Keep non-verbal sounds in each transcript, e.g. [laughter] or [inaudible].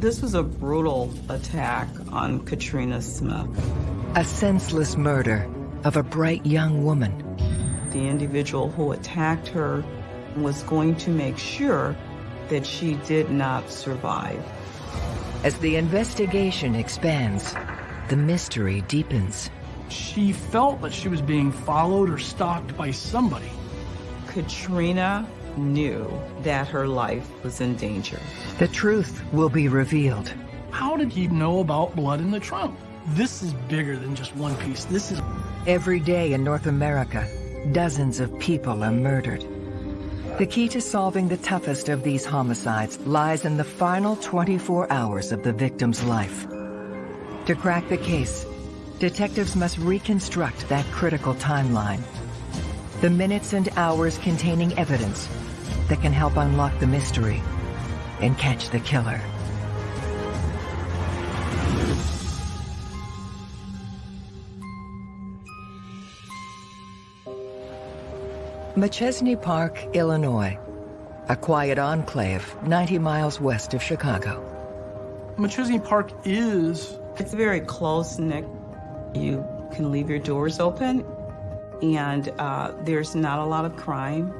This was a brutal attack on Katrina Smith. A senseless murder of a bright young woman. The individual who attacked her was going to make sure that she did not survive. As the investigation expands, the mystery deepens. She felt that she was being followed or stalked by somebody. Katrina knew that her life was in danger. The truth will be revealed. How did he know about blood in the trunk? This is bigger than just one piece. This is... Every day in North America, dozens of people are murdered. The key to solving the toughest of these homicides lies in the final 24 hours of the victim's life. To crack the case, detectives must reconstruct that critical timeline. The minutes and hours containing evidence that can help unlock the mystery and catch the killer. Machesney Park, Illinois, a quiet enclave 90 miles west of Chicago. Machesney Park is... It's very close, Nick. You can leave your doors open, and uh, there's not a lot of crime.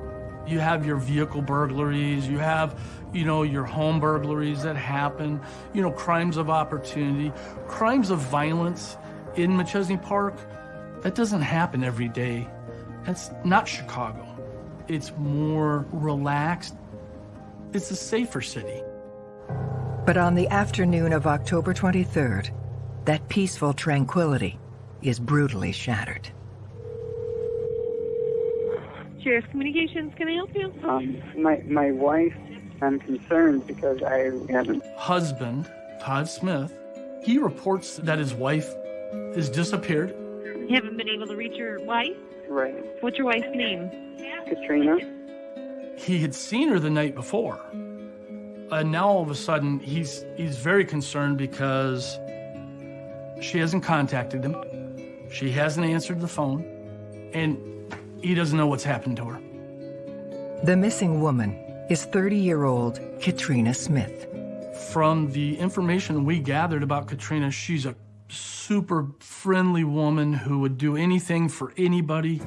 You have your vehicle burglaries, you have, you know, your home burglaries that happen, you know, crimes of opportunity, crimes of violence in Machesney Park. That doesn't happen every day. That's not Chicago. It's more relaxed. It's a safer city. But on the afternoon of October 23rd, that peaceful tranquility is brutally shattered. Sheriff's Communications, can I help you? Um, my, my wife, I'm concerned because I haven't... Husband, Todd Smith, he reports that his wife has disappeared. You haven't been able to reach your wife? Right. What's your wife's name? Katrina. He had seen her the night before. And now all of a sudden, he's, he's very concerned because she hasn't contacted him. She hasn't answered the phone. And he doesn't know what's happened to her. The missing woman is 30-year-old Katrina Smith. From the information we gathered about Katrina, she's a super friendly woman who would do anything for anybody.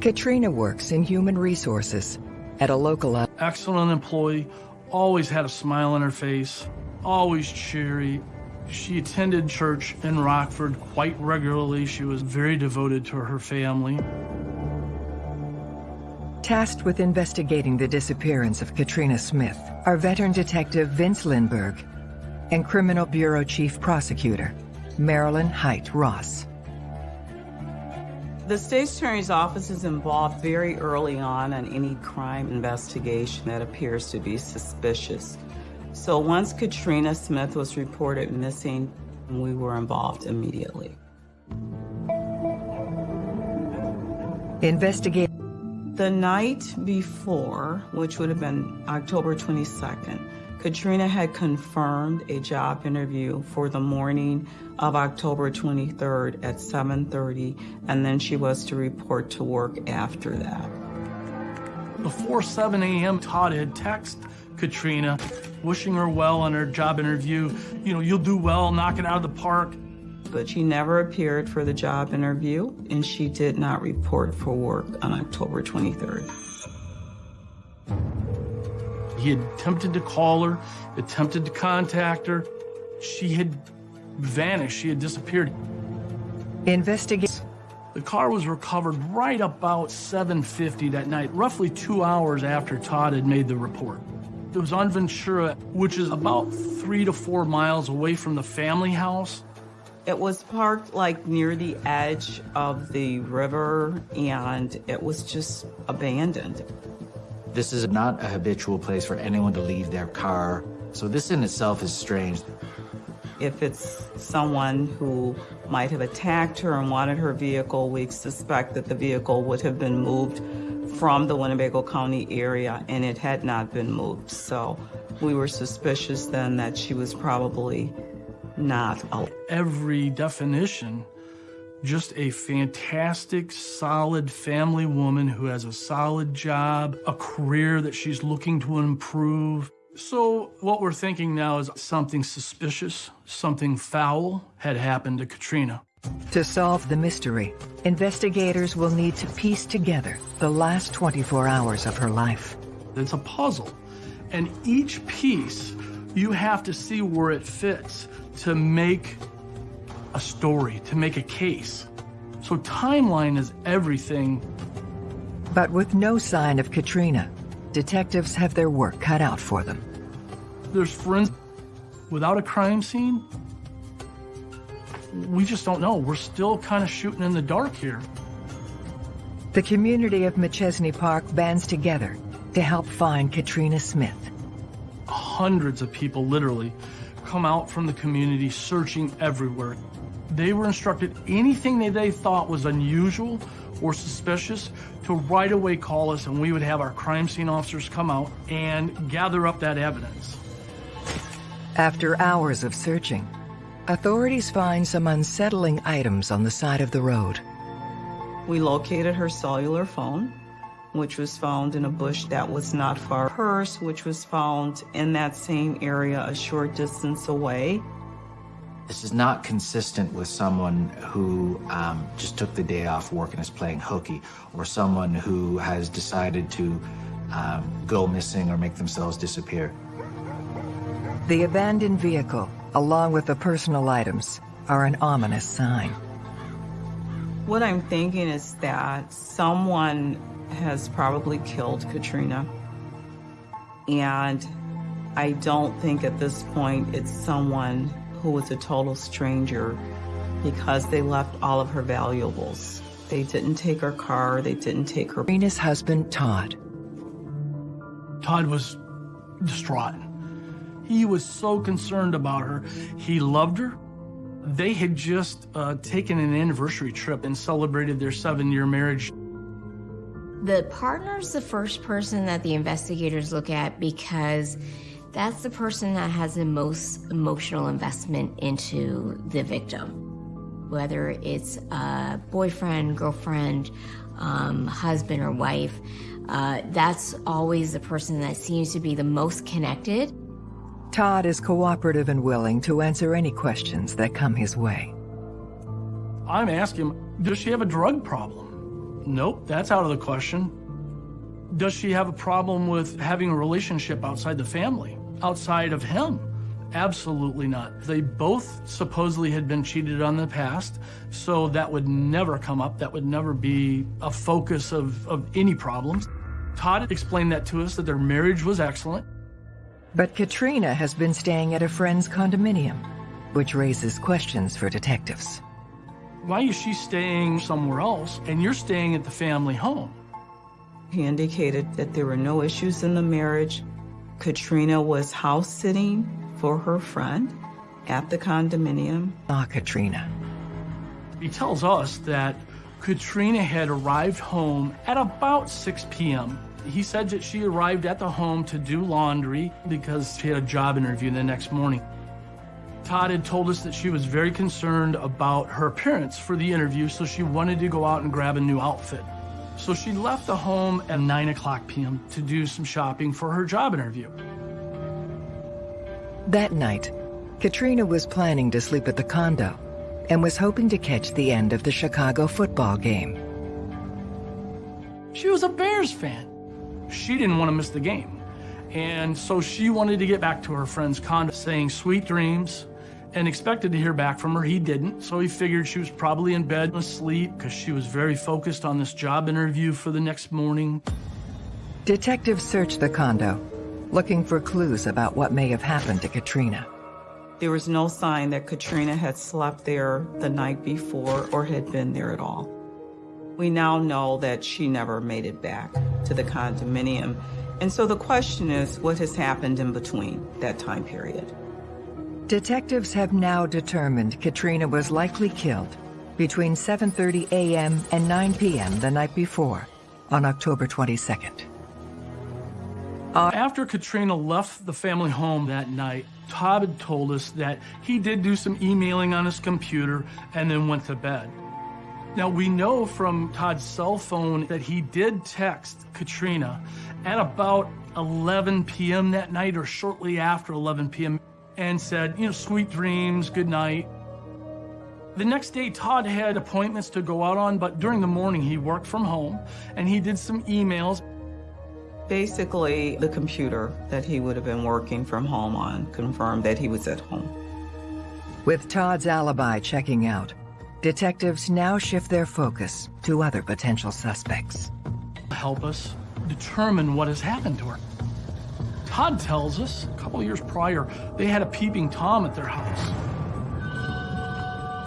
Katrina works in human resources at a local... Excellent employee, always had a smile on her face, always cheery. She attended church in Rockford quite regularly. She was very devoted to her family. Tasked with investigating the disappearance of Katrina Smith are veteran detective Vince Lindberg and Criminal Bureau Chief Prosecutor Marilyn Hite Ross. The state attorney's office is involved very early on in any crime investigation that appears to be suspicious. So once Katrina Smith was reported missing, we were involved immediately. Investigate. The night before, which would have been October 22nd, Katrina had confirmed a job interview for the morning of October 23rd at 7.30, and then she was to report to work after that. Before 7 a.m., Todd had texted Katrina, wishing her well on her job interview. You know, you'll do well, knock it out of the park. But she never appeared for the job interview, and she did not report for work on October 23rd. He had attempted to call her, attempted to contact her. She had vanished. She had disappeared. Investigate. The car was recovered right about 7.50 that night, roughly two hours after Todd had made the report. It was on Ventura, which is about three to four miles away from the family house. It was parked like near the edge of the river and it was just abandoned. This is not a habitual place for anyone to leave their car, so this in itself is strange. If it's someone who might have attacked her and wanted her vehicle, we suspect that the vehicle would have been moved from the Winnebago County area and it had not been moved. So we were suspicious then that she was probably not. Every definition, just a fantastic, solid family woman who has a solid job, a career that she's looking to improve. So what we're thinking now is something suspicious, something foul had happened to Katrina. To solve the mystery, investigators will need to piece together the last 24 hours of her life. It's a puzzle. And each piece, you have to see where it fits to make a story, to make a case. So timeline is everything. But with no sign of Katrina, detectives have their work cut out for them. There's friends without a crime scene. We just don't know. We're still kind of shooting in the dark here. The community of Machesney Park bands together to help find Katrina Smith. Hundreds of people literally come out from the community searching everywhere. They were instructed anything that they thought was unusual or suspicious to right away call us and we would have our crime scene officers come out and gather up that evidence. After hours of searching, authorities find some unsettling items on the side of the road. We located her cellular phone, which was found in a bush that was not far. Purse, which was found in that same area a short distance away. This is not consistent with someone who um, just took the day off work and is playing hooky, or someone who has decided to um, go missing or make themselves disappear. The abandoned vehicle, along with the personal items, are an ominous sign. What I'm thinking is that someone has probably killed Katrina. And I don't think at this point it's someone who was a total stranger because they left all of her valuables. They didn't take her car, they didn't take her. Katrina's husband, Todd. Todd was distraught. He was so concerned about her. He loved her. They had just uh, taken an anniversary trip and celebrated their seven year marriage. The partner's the first person that the investigators look at because that's the person that has the most emotional investment into the victim. Whether it's a boyfriend, girlfriend, um, husband, or wife, uh, that's always the person that seems to be the most connected. Todd is cooperative and willing to answer any questions that come his way. I'm asking does she have a drug problem? Nope, that's out of the question. Does she have a problem with having a relationship outside the family, outside of him? Absolutely not. They both supposedly had been cheated on in the past, so that would never come up. That would never be a focus of, of any problems. Todd explained that to us, that their marriage was excellent. But Katrina has been staying at a friend's condominium, which raises questions for detectives. Why is she staying somewhere else and you're staying at the family home? He indicated that there were no issues in the marriage. Katrina was house sitting for her friend at the condominium. Ah, Katrina. He tells us that Katrina had arrived home at about 6 p.m. He said that she arrived at the home to do laundry because she had a job interview the next morning. Todd had told us that she was very concerned about her appearance for the interview, so she wanted to go out and grab a new outfit. So she left the home at 9 o'clock p.m. to do some shopping for her job interview. That night, Katrina was planning to sleep at the condo and was hoping to catch the end of the Chicago football game. She was a Bears fan. She didn't want to miss the game. And so she wanted to get back to her friend's condo saying sweet dreams and expected to hear back from her. He didn't, so he figured she was probably in bed asleep because she was very focused on this job interview for the next morning. Detectives searched the condo, looking for clues about what may have happened to Katrina. There was no sign that Katrina had slept there the night before or had been there at all. We now know that she never made it back to the condominium. And so the question is, what has happened in between that time period? Detectives have now determined Katrina was likely killed between 7.30 a.m. and 9 p.m. the night before, on October 22nd. Uh, after Katrina left the family home that night, Todd had told us that he did do some emailing on his computer and then went to bed. Now, we know from Todd's cell phone that he did text Katrina at about 11 p.m. that night or shortly after 11 p.m. and said, you know, sweet dreams, good night. The next day, Todd had appointments to go out on, but during the morning, he worked from home and he did some emails. Basically, the computer that he would have been working from home on confirmed that he was at home. With Todd's alibi checking out, detectives now shift their focus to other potential suspects. Help us determine what has happened to her. Todd tells us a couple years prior, they had a peeping Tom at their house.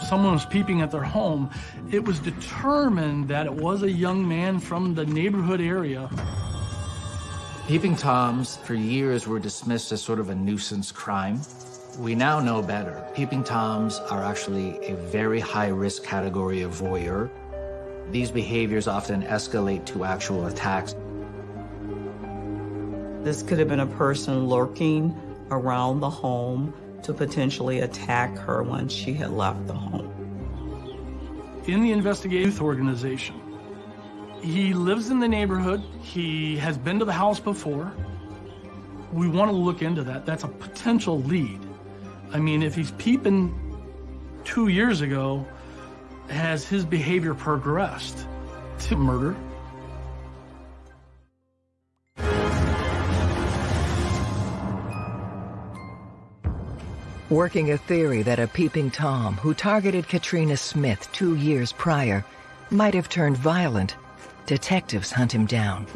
Someone was peeping at their home. It was determined that it was a young man from the neighborhood area. Peeping Toms for years were dismissed as sort of a nuisance crime. We now know better. Peeping Toms are actually a very high risk category of voyeur. These behaviors often escalate to actual attacks. This could have been a person lurking around the home to potentially attack her once she had left the home. In the investigative organization, he lives in the neighborhood. He has been to the house before. We want to look into that. That's a potential lead. I mean, if he's peeping two years ago, has his behavior progressed to murder? Working a theory that a peeping Tom who targeted Katrina Smith two years prior might have turned violent, detectives hunt him down.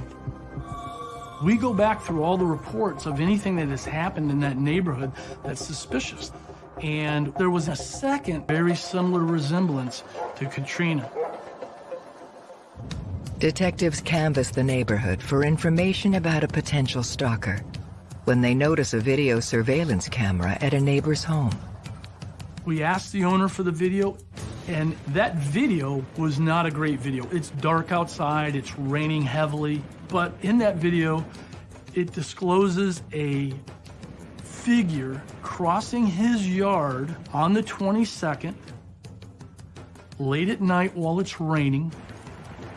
We go back through all the reports of anything that has happened in that neighborhood that's suspicious. And there was a second very similar resemblance to Katrina. Detectives canvass the neighborhood for information about a potential stalker when they notice a video surveillance camera at a neighbor's home. We asked the owner for the video, and that video was not a great video. It's dark outside, it's raining heavily, but in that video, it discloses a figure crossing his yard on the 22nd, late at night while it's raining.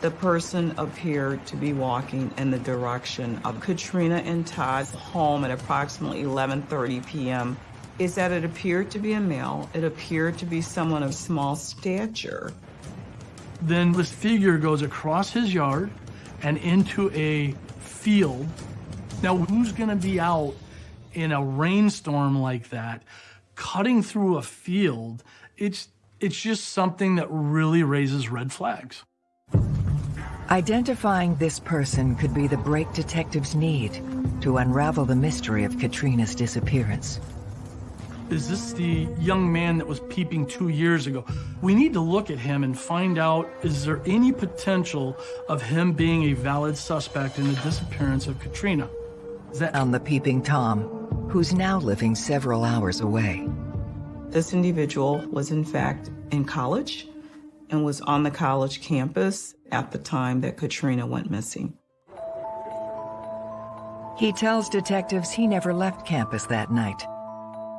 The person appeared to be walking in the direction of Katrina and Todd's home at approximately 11:30 p.m. Is that it appeared to be a male. It appeared to be someone of small stature. Then this figure goes across his yard and into a field. Now, who's going to be out in a rainstorm like that, cutting through a field? It's it's just something that really raises red flags. Identifying this person could be the break detectives need to unravel the mystery of Katrina's disappearance. Is this the young man that was peeping two years ago? We need to look at him and find out, is there any potential of him being a valid suspect in the disappearance of Katrina? Is that On the peeping Tom, who's now living several hours away. This individual was in fact in college and was on the college campus at the time that Katrina went missing. He tells detectives he never left campus that night.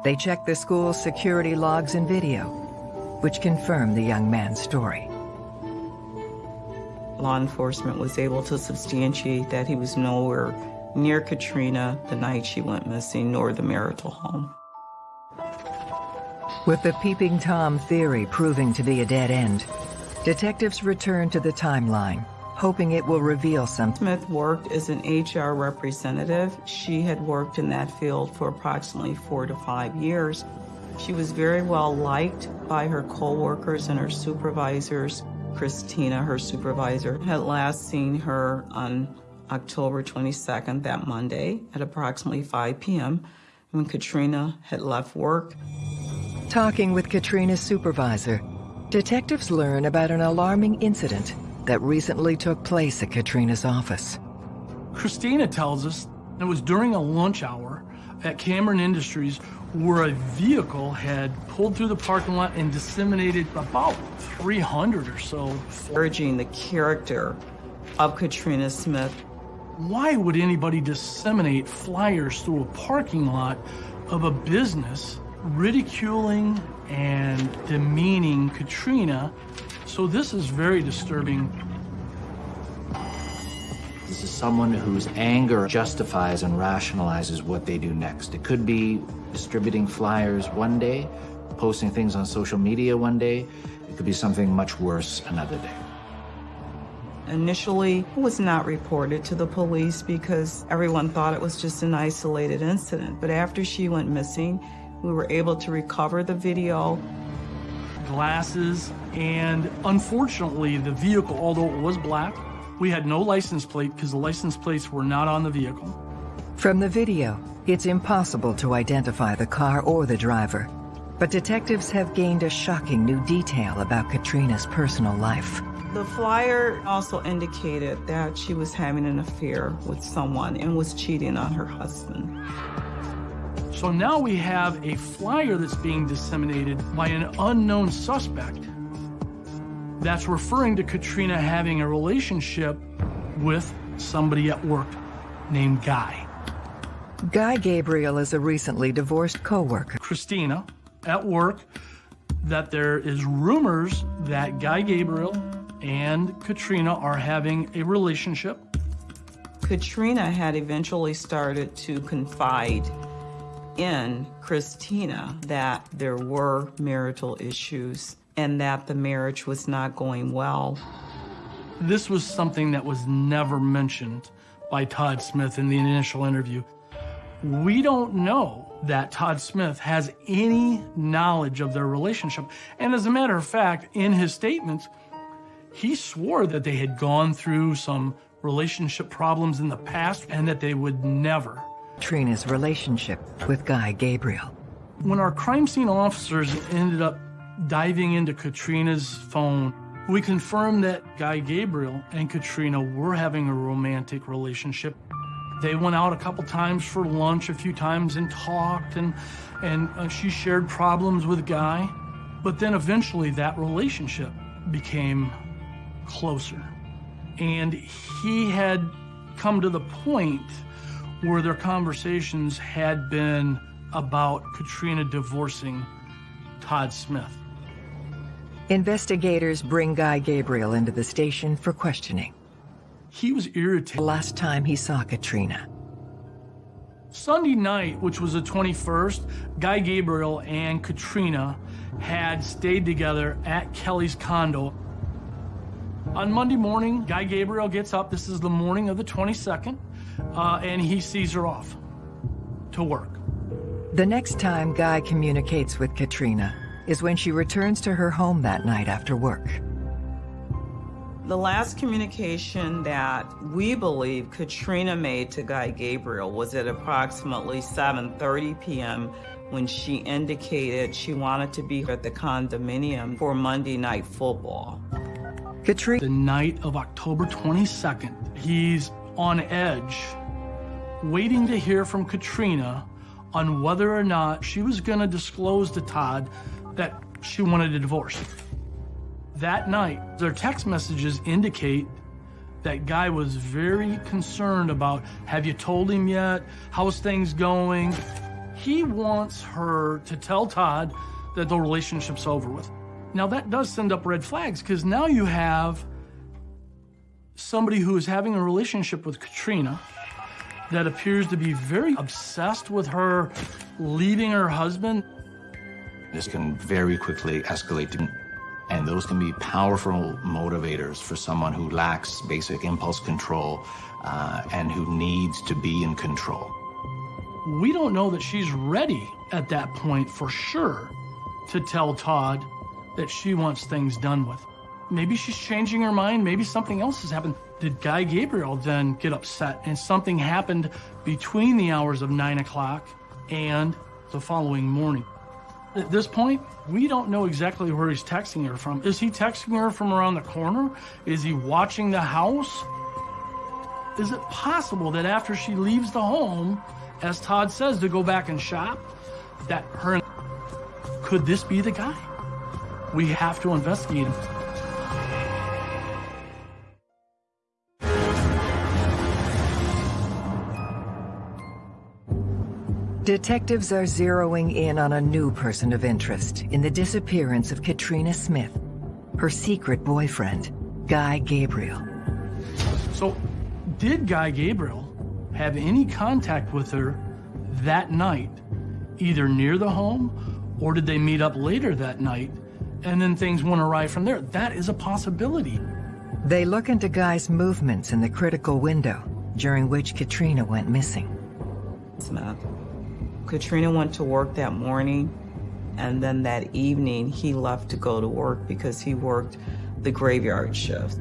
They check the school's security logs and video, which confirm the young man's story. Law enforcement was able to substantiate that he was nowhere near Katrina the night she went missing, nor the marital home. With the peeping Tom theory proving to be a dead end, detectives return to the timeline, hoping it will reveal something. Smith worked as an HR representative. She had worked in that field for approximately four to five years. She was very well liked by her coworkers and her supervisors. Christina, her supervisor, had last seen her on October 22nd, that Monday, at approximately 5 p.m. when Katrina had left work. Talking with Katrina's supervisor, detectives learn about an alarming incident that recently took place at Katrina's office. Christina tells us it was during a lunch hour at Cameron Industries where a vehicle had pulled through the parking lot and disseminated about 300 or so. Urging the character of Katrina Smith. Why would anybody disseminate flyers through a parking lot of a business ridiculing and demeaning Katrina? So this is very disturbing. This is someone whose anger justifies and rationalizes what they do next. It could be distributing flyers one day, posting things on social media one day. It could be something much worse another day. Initially, it was not reported to the police because everyone thought it was just an isolated incident. But after she went missing, we were able to recover the video. Glasses, and unfortunately, the vehicle, although it was black, we had no license plate because the license plates were not on the vehicle. From the video, it's impossible to identify the car or the driver. But detectives have gained a shocking new detail about Katrina's personal life. The flyer also indicated that she was having an affair with someone and was cheating on her husband. So now we have a flyer that's being disseminated by an unknown suspect that's referring to Katrina having a relationship with somebody at work named Guy. Guy Gabriel is a recently divorced co-worker. Christina at work that there is rumors that Guy Gabriel and Katrina are having a relationship. Katrina had eventually started to confide in Christina that there were marital issues and that the marriage was not going well. This was something that was never mentioned by Todd Smith in the initial interview. We don't know that Todd Smith has any knowledge of their relationship. And as a matter of fact, in his statements, he swore that they had gone through some relationship problems in the past and that they would never. Trina's relationship with Guy Gabriel. When our crime scene officers ended up diving into Katrina's phone, we confirmed that Guy Gabriel and Katrina were having a romantic relationship. They went out a couple times for lunch a few times and talked, and, and uh, she shared problems with Guy. But then eventually that relationship became closer. And he had come to the point where their conversations had been about Katrina divorcing Todd Smith. Investigators bring Guy Gabriel into the station for questioning. He was irritated. The last time he saw Katrina. Sunday night, which was the 21st, Guy Gabriel and Katrina had stayed together at Kelly's condo. On Monday morning, Guy Gabriel gets up. This is the morning of the 22nd, uh, and he sees her off to work. The next time Guy communicates with Katrina is when she returns to her home that night after work. The last communication that we believe Katrina made to Guy Gabriel was at approximately 7:30 p.m. when she indicated she wanted to be at the condominium for Monday night football. Katrina The night of October 22nd, he's on edge, waiting to hear from Katrina on whether or not she was going to disclose to Todd that she wanted a divorce. That night, their text messages indicate that Guy was very concerned about, have you told him yet? How's things going? He wants her to tell Todd that the relationship's over with. Now that does send up red flags because now you have somebody who is having a relationship with Katrina that appears to be very obsessed with her leaving her husband. This can very quickly escalate to and those can be powerful motivators for someone who lacks basic impulse control uh, and who needs to be in control. We don't know that she's ready at that point for sure to tell Todd that she wants things done with. Maybe she's changing her mind. Maybe something else has happened. Did Guy Gabriel then get upset and something happened between the hours of nine o'clock and the following morning? At this point, we don't know exactly where he's texting her from. Is he texting her from around the corner? Is he watching the house? Is it possible that after she leaves the home, as Todd says, to go back and shop, that her could this be the guy? We have to investigate him. Detectives are zeroing in on a new person of interest in the disappearance of Katrina Smith, her secret boyfriend, Guy Gabriel. So, Did Guy Gabriel have any contact with her that night, either near the home or did they meet up later that night and then things went awry from there? That is a possibility. They look into Guy's movements in the critical window during which Katrina went missing. Smith. Katrina went to work that morning, and then that evening he left to go to work because he worked the graveyard shift.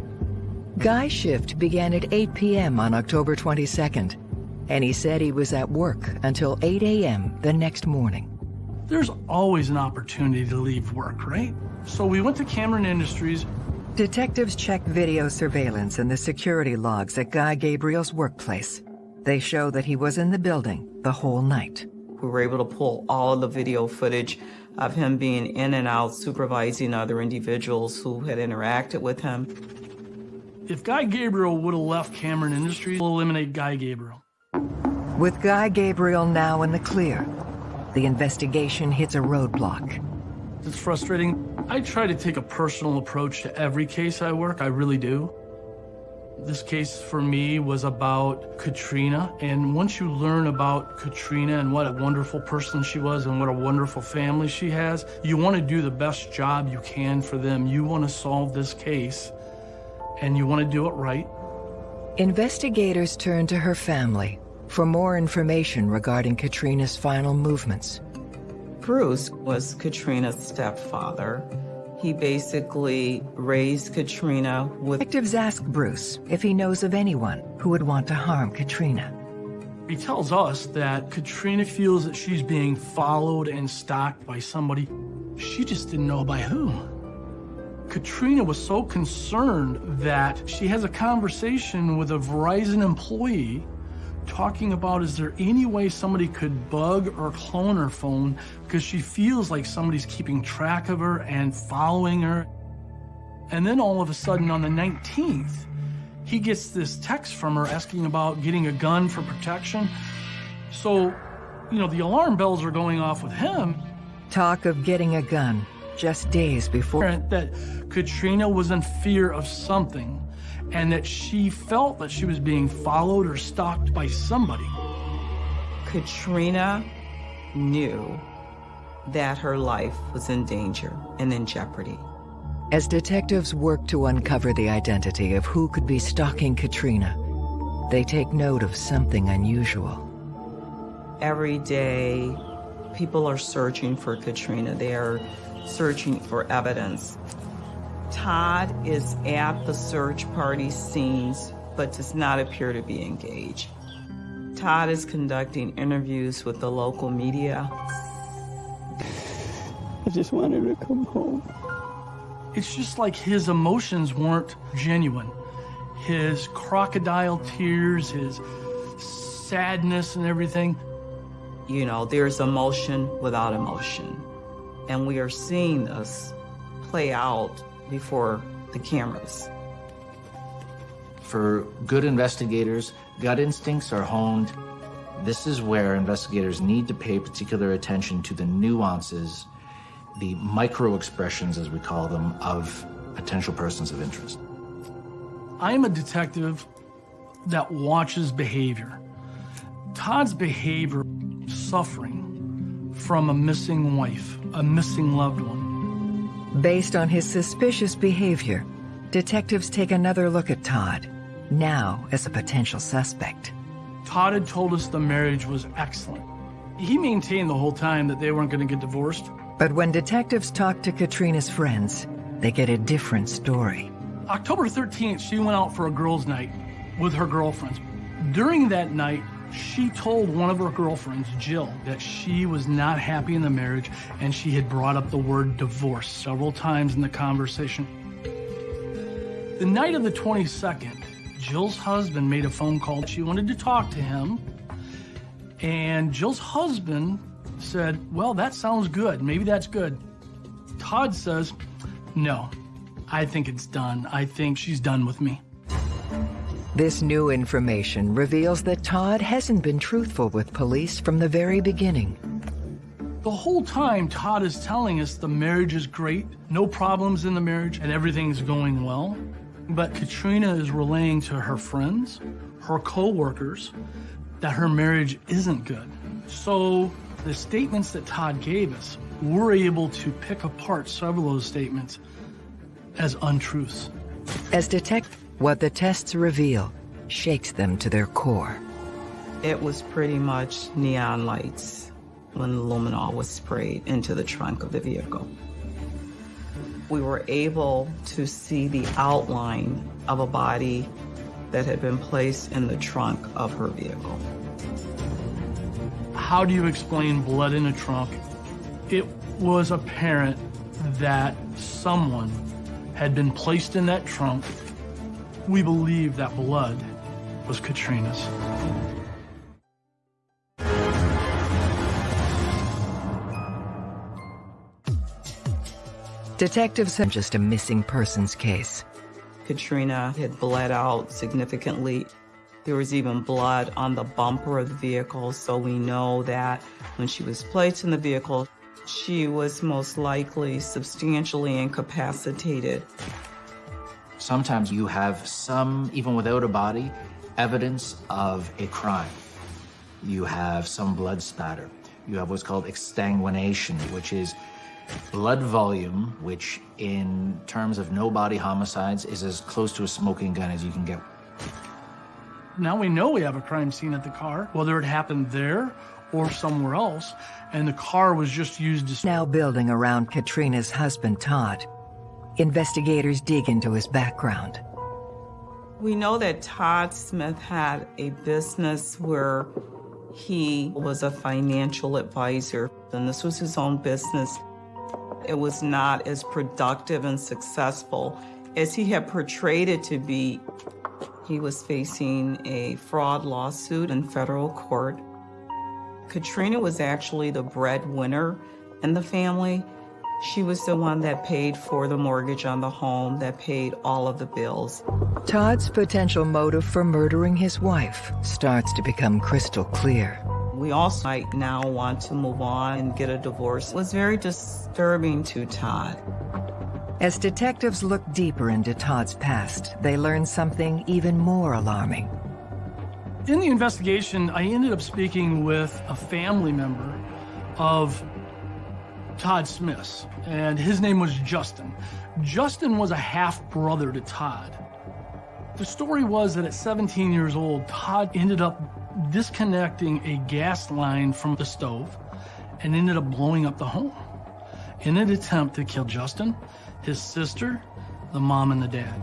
Guy's shift began at 8 p.m. on October 22nd, and he said he was at work until 8 a.m. the next morning. There's always an opportunity to leave work, right? So we went to Cameron Industries. Detectives checked video surveillance and the security logs at Guy Gabriel's workplace. They show that he was in the building the whole night. We were able to pull all of the video footage of him being in and out supervising other individuals who had interacted with him. If Guy Gabriel would have left Cameron Industries, we'll eliminate Guy Gabriel. With Guy Gabriel now in the clear, the investigation hits a roadblock. It's frustrating. I try to take a personal approach to every case I work, I really do. This case for me was about Katrina, and once you learn about Katrina and what a wonderful person she was and what a wonderful family she has, you want to do the best job you can for them. You want to solve this case, and you want to do it right. Investigators turn to her family for more information regarding Katrina's final movements. Bruce was Katrina's stepfather. He basically raised Katrina with. Detectives ask Bruce if he knows of anyone who would want to harm Katrina. He tells us that Katrina feels that she's being followed and stalked by somebody. She just didn't know by who. Katrina was so concerned that she has a conversation with a Verizon employee talking about is there any way somebody could bug or clone her phone because she feels like somebody's keeping track of her and following her. And then all of a sudden on the 19th, he gets this text from her asking about getting a gun for protection. So, you know, the alarm bells are going off with him. Talk of getting a gun just days before. That Katrina was in fear of something and that she felt that she was being followed or stalked by somebody. Katrina knew that her life was in danger and in jeopardy. As detectives work to uncover the identity of who could be stalking Katrina, they take note of something unusual. Every day, people are searching for Katrina. They are searching for evidence. Todd is at the search party scenes, but does not appear to be engaged. Todd is conducting interviews with the local media. I just wanted to come home. It's just like his emotions weren't genuine. His crocodile tears, his sadness and everything. You know, there's emotion without emotion. And we are seeing this play out before the cameras. For good investigators, gut instincts are honed. This is where investigators need to pay particular attention to the nuances, the micro expressions, as we call them, of potential persons of interest. I'm a detective that watches behavior. Todd's behavior, suffering from a missing wife, a missing loved one. Based on his suspicious behavior, detectives take another look at Todd, now as a potential suspect. Todd had told us the marriage was excellent. He maintained the whole time that they weren't going to get divorced. But when detectives talk to Katrina's friends, they get a different story. October 13th, she went out for a girls' night with her girlfriends. During that night, she told one of her girlfriends, Jill, that she was not happy in the marriage and she had brought up the word divorce several times in the conversation. The night of the 22nd, Jill's husband made a phone call. She wanted to talk to him. And Jill's husband said, Well, that sounds good. Maybe that's good. Todd says, No, I think it's done. I think she's done with me. This new information reveals that Todd hasn't been truthful with police from the very beginning. The whole time, Todd is telling us the marriage is great, no problems in the marriage, and everything's going well. But Katrina is relaying to her friends, her co-workers that her marriage isn't good. So the statements that Todd gave us, we're able to pick apart several of those statements as untruths. As detect what the tests reveal shakes them to their core. It was pretty much neon lights when the luminol was sprayed into the trunk of the vehicle. We were able to see the outline of a body that had been placed in the trunk of her vehicle. How do you explain blood in a trunk? It was apparent that someone had been placed in that trunk. We believe that blood was Katrina's. Detectives have just a missing persons case. Katrina had bled out significantly. There was even blood on the bumper of the vehicle, so we know that when she was placed in the vehicle, she was most likely substantially incapacitated. Sometimes you have some, even without a body, evidence of a crime. You have some blood spatter. You have what's called exsanguination, which is blood volume, which in terms of no body homicides is as close to a smoking gun as you can get. Now we know we have a crime scene at the car, whether it happened there or somewhere else, and the car was just used to... Now building around Katrina's husband, Todd. Investigators dig into his background. We know that Todd Smith had a business where he was a financial advisor, and this was his own business. It was not as productive and successful as he had portrayed it to be. He was facing a fraud lawsuit in federal court. Katrina was actually the breadwinner in the family. She was the one that paid for the mortgage on the home, that paid all of the bills. Todd's potential motive for murdering his wife starts to become crystal clear. We also might now want to move on and get a divorce. It was very disturbing to Todd. As detectives look deeper into Todd's past, they learn something even more alarming. In the investigation, I ended up speaking with a family member of Todd Smith's, and his name was Justin. Justin was a half-brother to Todd. The story was that at 17 years old, Todd ended up disconnecting a gas line from the stove and ended up blowing up the home in an attempt to kill Justin, his sister, the mom, and the dad.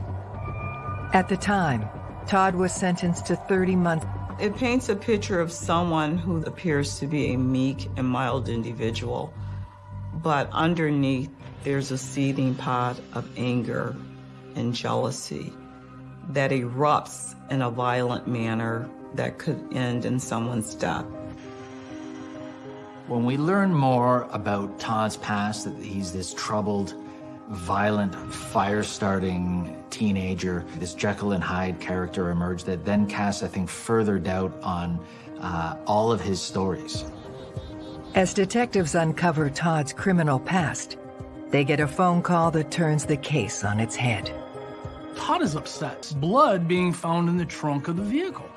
At the time, Todd was sentenced to 30 months. It paints a picture of someone who appears to be a meek and mild individual, but underneath there's a seething pot of anger and jealousy that erupts in a violent manner that could end in someone's death. When we learn more about Todd's past, that he's this troubled, violent, fire-starting teenager, this Jekyll and Hyde character emerged that then casts, I think, further doubt on uh, all of his stories. As detectives uncover Todd's criminal past, they get a phone call that turns the case on its head. Todd is upset. Blood being found in the trunk of the vehicle.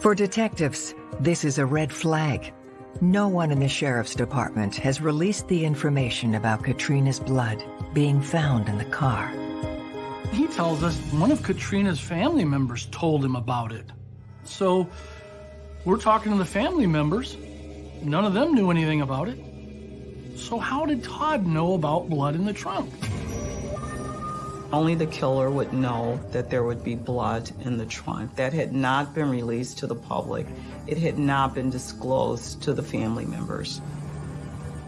For detectives, this is a red flag. No one in the sheriff's department has released the information about Katrina's blood being found in the car. He tells us one of Katrina's family members told him about it. So we're talking to the family members. None of them knew anything about it. So how did Todd know about blood in the trunk? Only the killer would know that there would be blood in the trunk. That had not been released to the public. It had not been disclosed to the family members.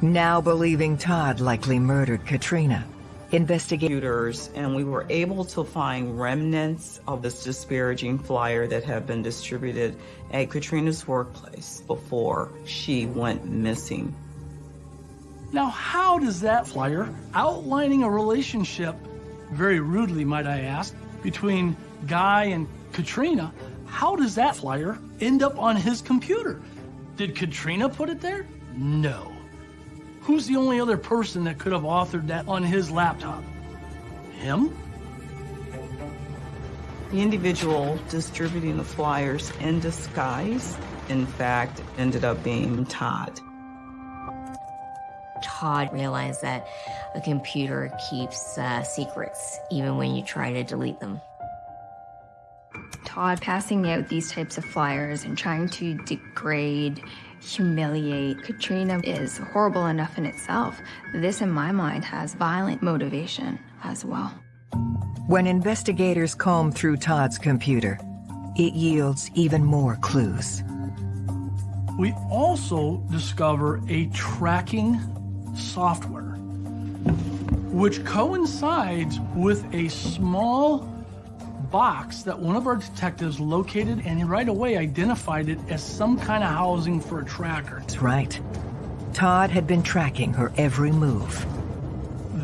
Now believing Todd likely murdered Katrina, investigators and we were able to find remnants of this disparaging flyer that had been distributed at Katrina's workplace before she went missing. Now, how does that flyer outlining a relationship very rudely, might I ask, between Guy and Katrina, how does that flyer end up on his computer? Did Katrina put it there? No. Who's the only other person that could have authored that on his laptop? Him? The individual distributing the flyers in disguise, in fact, ended up being Todd. Todd realized that a computer keeps uh, secrets even when you try to delete them. Todd passing out these types of flyers and trying to degrade, humiliate Katrina is horrible enough in itself. This, in my mind, has violent motivation as well. When investigators comb through Todd's computer, it yields even more clues. We also discover a tracking software, which coincides with a small box that one of our detectives located and right away identified it as some kind of housing for a tracker. That's right. Todd had been tracking her every move.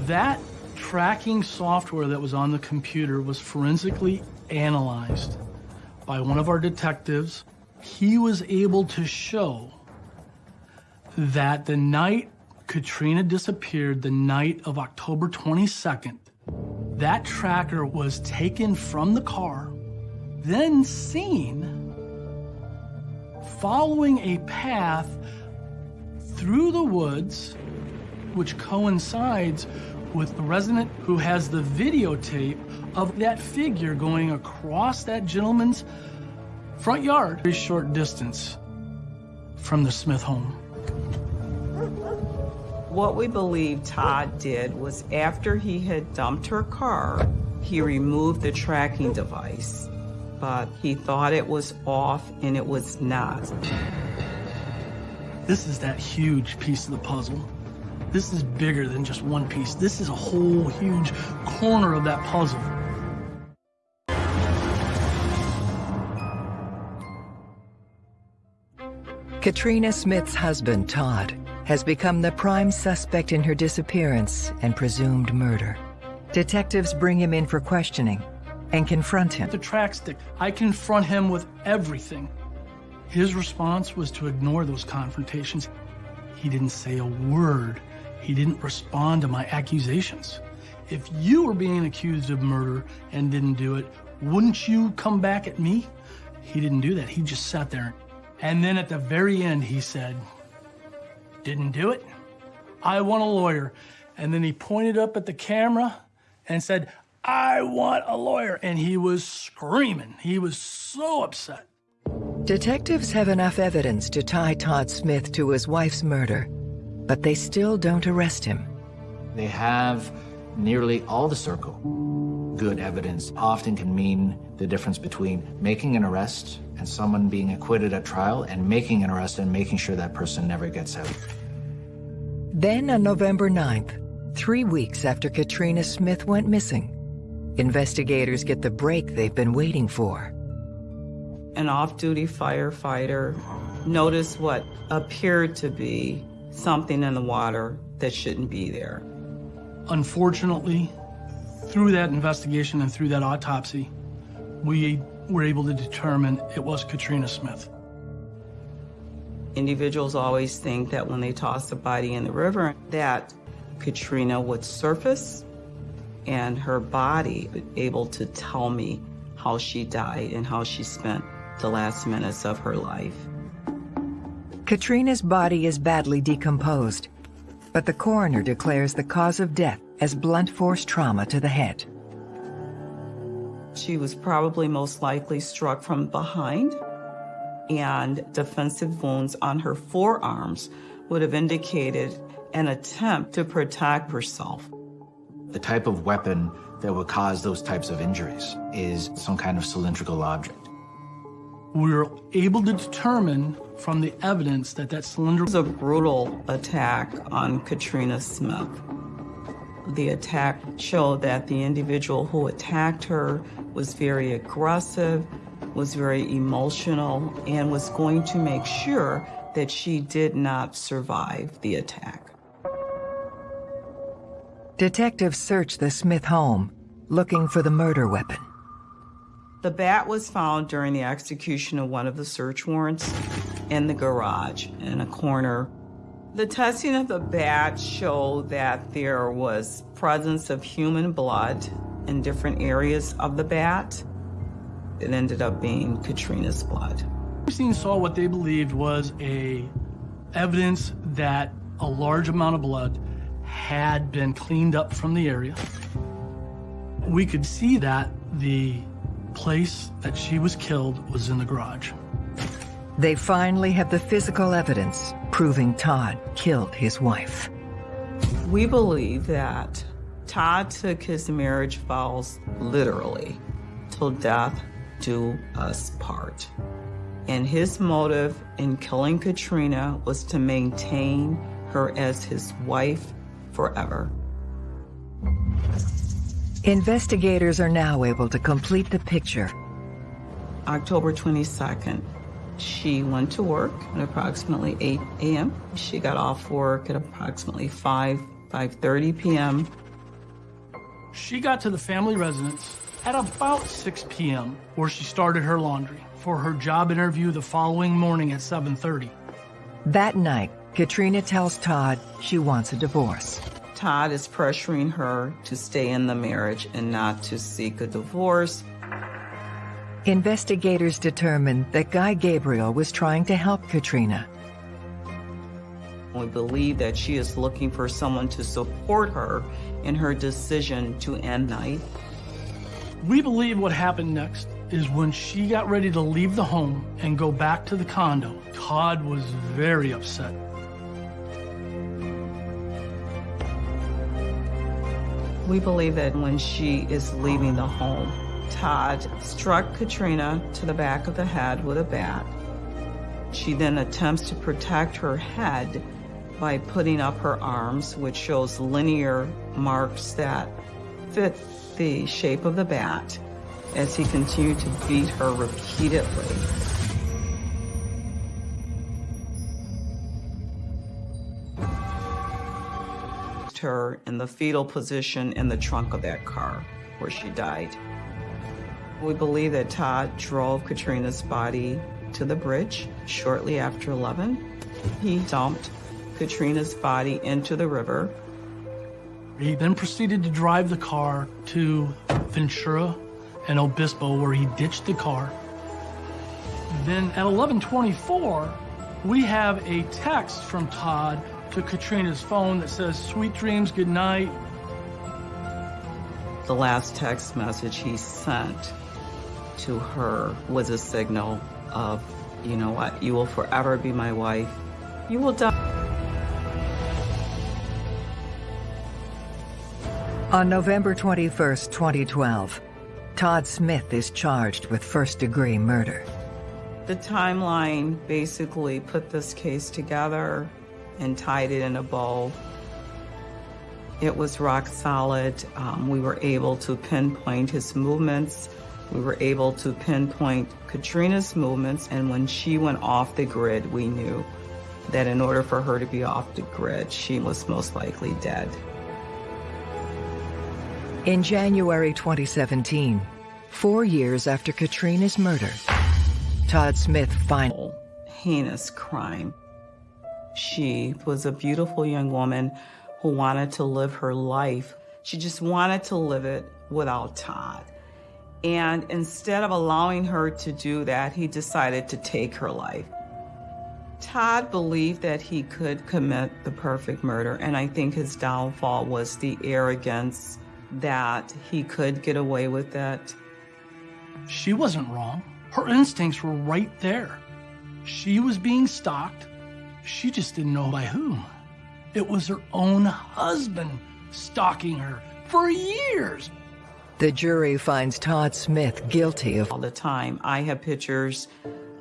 That tracking software that was on the computer was forensically analyzed by one of our detectives. He was able to show that the night Katrina disappeared, the night of October 22nd, that tracker was taken from the car, then seen following a path through the woods, which coincides with the resident who has the videotape of that figure going across that gentleman's front yard, a short distance from the Smith home. What we believe Todd did was after he had dumped her car, he removed the tracking device, but he thought it was off and it was not. This is that huge piece of the puzzle. This is bigger than just one piece. This is a whole huge corner of that puzzle. Katrina Smith's husband, Todd, has become the prime suspect in her disappearance and presumed murder. Detectives bring him in for questioning and confront him. The track stick, I confront him with everything. His response was to ignore those confrontations. He didn't say a word. He didn't respond to my accusations. If you were being accused of murder and didn't do it, wouldn't you come back at me? He didn't do that. He just sat there. And then at the very end, he said, Didn't do it. I want a lawyer. And then he pointed up at the camera and said, I want a lawyer. And he was screaming. He was so upset. Detectives have enough evidence to tie Todd Smith to his wife's murder, but they still don't arrest him. They have nearly all the circle. Good evidence often can mean the difference between making an arrest and someone being acquitted at trial and making an arrest and making sure that person never gets out. Then on November 9th, three weeks after Katrina Smith went missing, investigators get the break they've been waiting for. An off-duty firefighter noticed what appeared to be something in the water that shouldn't be there. Unfortunately, through that investigation and through that autopsy, we were able to determine it was Katrina Smith. Individuals always think that when they toss a body in the river, that Katrina would surface and her body able to tell me how she died and how she spent the last minutes of her life. Katrina's body is badly decomposed, but the coroner declares the cause of death as blunt force trauma to the head. She was probably most likely struck from behind, and defensive wounds on her forearms would have indicated an attempt to protect herself. The type of weapon that would cause those types of injuries is some kind of cylindrical object. We were able to determine from the evidence that that It cylinder was a brutal attack on Katrina Smith. The attack showed that the individual who attacked her was very aggressive, was very emotional, and was going to make sure that she did not survive the attack. Detectives search the Smith home, looking for the murder weapon. The bat was found during the execution of one of the search warrants in the garage in a corner. The testing of the bat showed that there was presence of human blood in different areas of the bat. It ended up being Katrina's blood. Scene saw what they believed was a evidence that a large amount of blood had been cleaned up from the area. We could see that the place that she was killed was in the garage. They finally have the physical evidence proving Todd killed his wife. We believe that Todd took his marriage vows literally till death do us part. And his motive in killing Katrina was to maintain her as his wife forever. Investigators are now able to complete the picture. October 22nd, she went to work at approximately 8 a.m. She got off work at approximately 5, 5.30 p.m. She got to the family residence at about 6 p.m. where she started her laundry for her job interview the following morning at 7.30. That night, Katrina tells Todd she wants a divorce. Todd is pressuring her to stay in the marriage and not to seek a divorce. Investigators determined that Guy Gabriel was trying to help Katrina. We believe that she is looking for someone to support her in her decision to end night. We believe what happened next is when she got ready to leave the home and go back to the condo, Todd was very upset. We believe that when she is leaving the home, Todd struck Katrina to the back of the head with a bat. She then attempts to protect her head by putting up her arms, which shows linear marks that fit the shape of the bat as he continued to beat her repeatedly. her in the fetal position in the trunk of that car where she died. We believe that Todd drove Katrina's body to the bridge shortly after 11. He dumped Katrina's body into the river. He then proceeded to drive the car to Ventura and Obispo where he ditched the car. Then at 1124, we have a text from Todd to Katrina's phone that says, sweet dreams, good night. The last text message he sent to her was a signal of, you know what, you will forever be my wife. You will die. On November 21st, 2012, Todd Smith is charged with first-degree murder. The timeline basically put this case together and tied it in a bow. It was rock solid. Um, we were able to pinpoint his movements. We were able to pinpoint Katrina's movements. And when she went off the grid, we knew that in order for her to be off the grid, she was most likely dead. In January 2017, four years after Katrina's murder, Todd Smith final Heinous crime. She was a beautiful young woman who wanted to live her life. She just wanted to live it without Todd. And instead of allowing her to do that, he decided to take her life. Todd believed that he could commit the perfect murder, and I think his downfall was the arrogance that he could get away with it. She wasn't wrong. Her instincts were right there. She was being stalked. She just didn't know by whom. It was her own husband stalking her for years. The jury finds Todd Smith guilty of all the time. I have pictures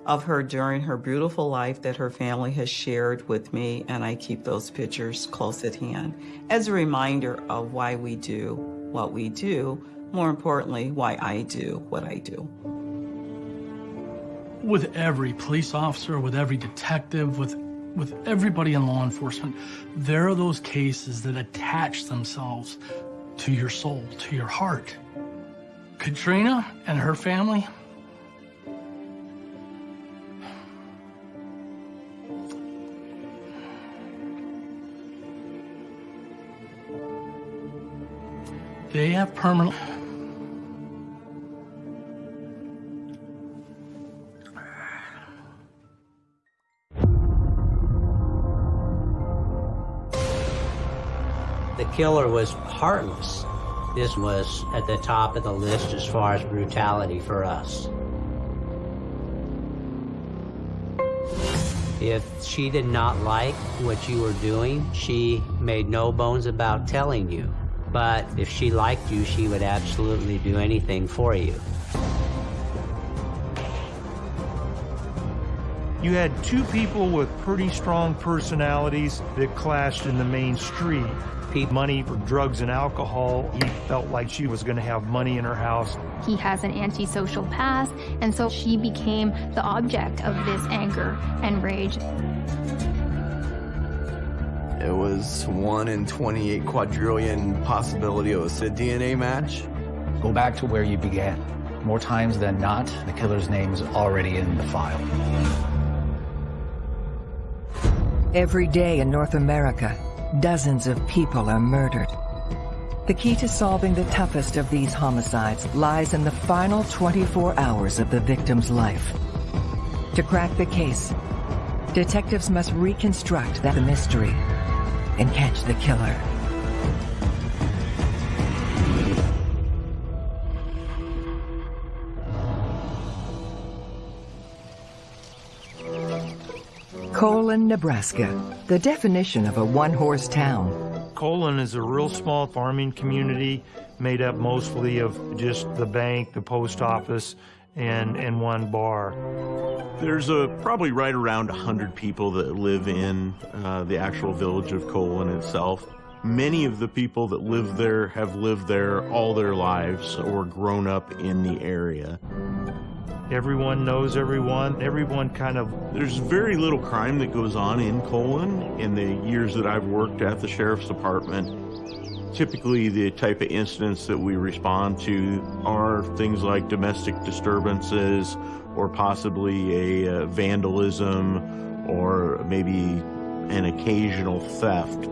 of her during her beautiful life that her family has shared with me, and I keep those pictures close at hand as a reminder of why we do what we do, more importantly, why I do what I do. With every police officer, with every detective, with with everybody in law enforcement, there are those cases that attach themselves to your soul, to your heart. Katrina and her family, they have permanent The killer was heartless. This was at the top of the list as far as brutality for us. If she did not like what you were doing, she made no bones about telling you. But if she liked you, she would absolutely do anything for you. You had two people with pretty strong personalities that clashed in the main street. Pete money for drugs and alcohol. He felt like she was going to have money in her house. He has an antisocial past, and so she became the object of this anger and rage. It was 1 in 28 quadrillion possibility it was a DNA match. Go back to where you began. More times than not, the killer's name is already in the file. Every day in North America, dozens of people are murdered. The key to solving the toughest of these homicides lies in the final 24 hours of the victim's life. To crack the case, detectives must reconstruct that mystery and catch the killer. Colon, Nebraska, the definition of a one-horse town. Colon is a real small farming community made up mostly of just the bank, the post office, and, and one bar. There's a probably right around 100 people that live in uh, the actual village of Colon itself. Many of the people that live there have lived there all their lives or grown up in the area. Everyone knows everyone. Everyone kind of. There's very little crime that goes on in Colon in the years that I've worked at the sheriff's department. Typically, the type of incidents that we respond to are things like domestic disturbances or possibly a uh, vandalism or maybe an occasional theft.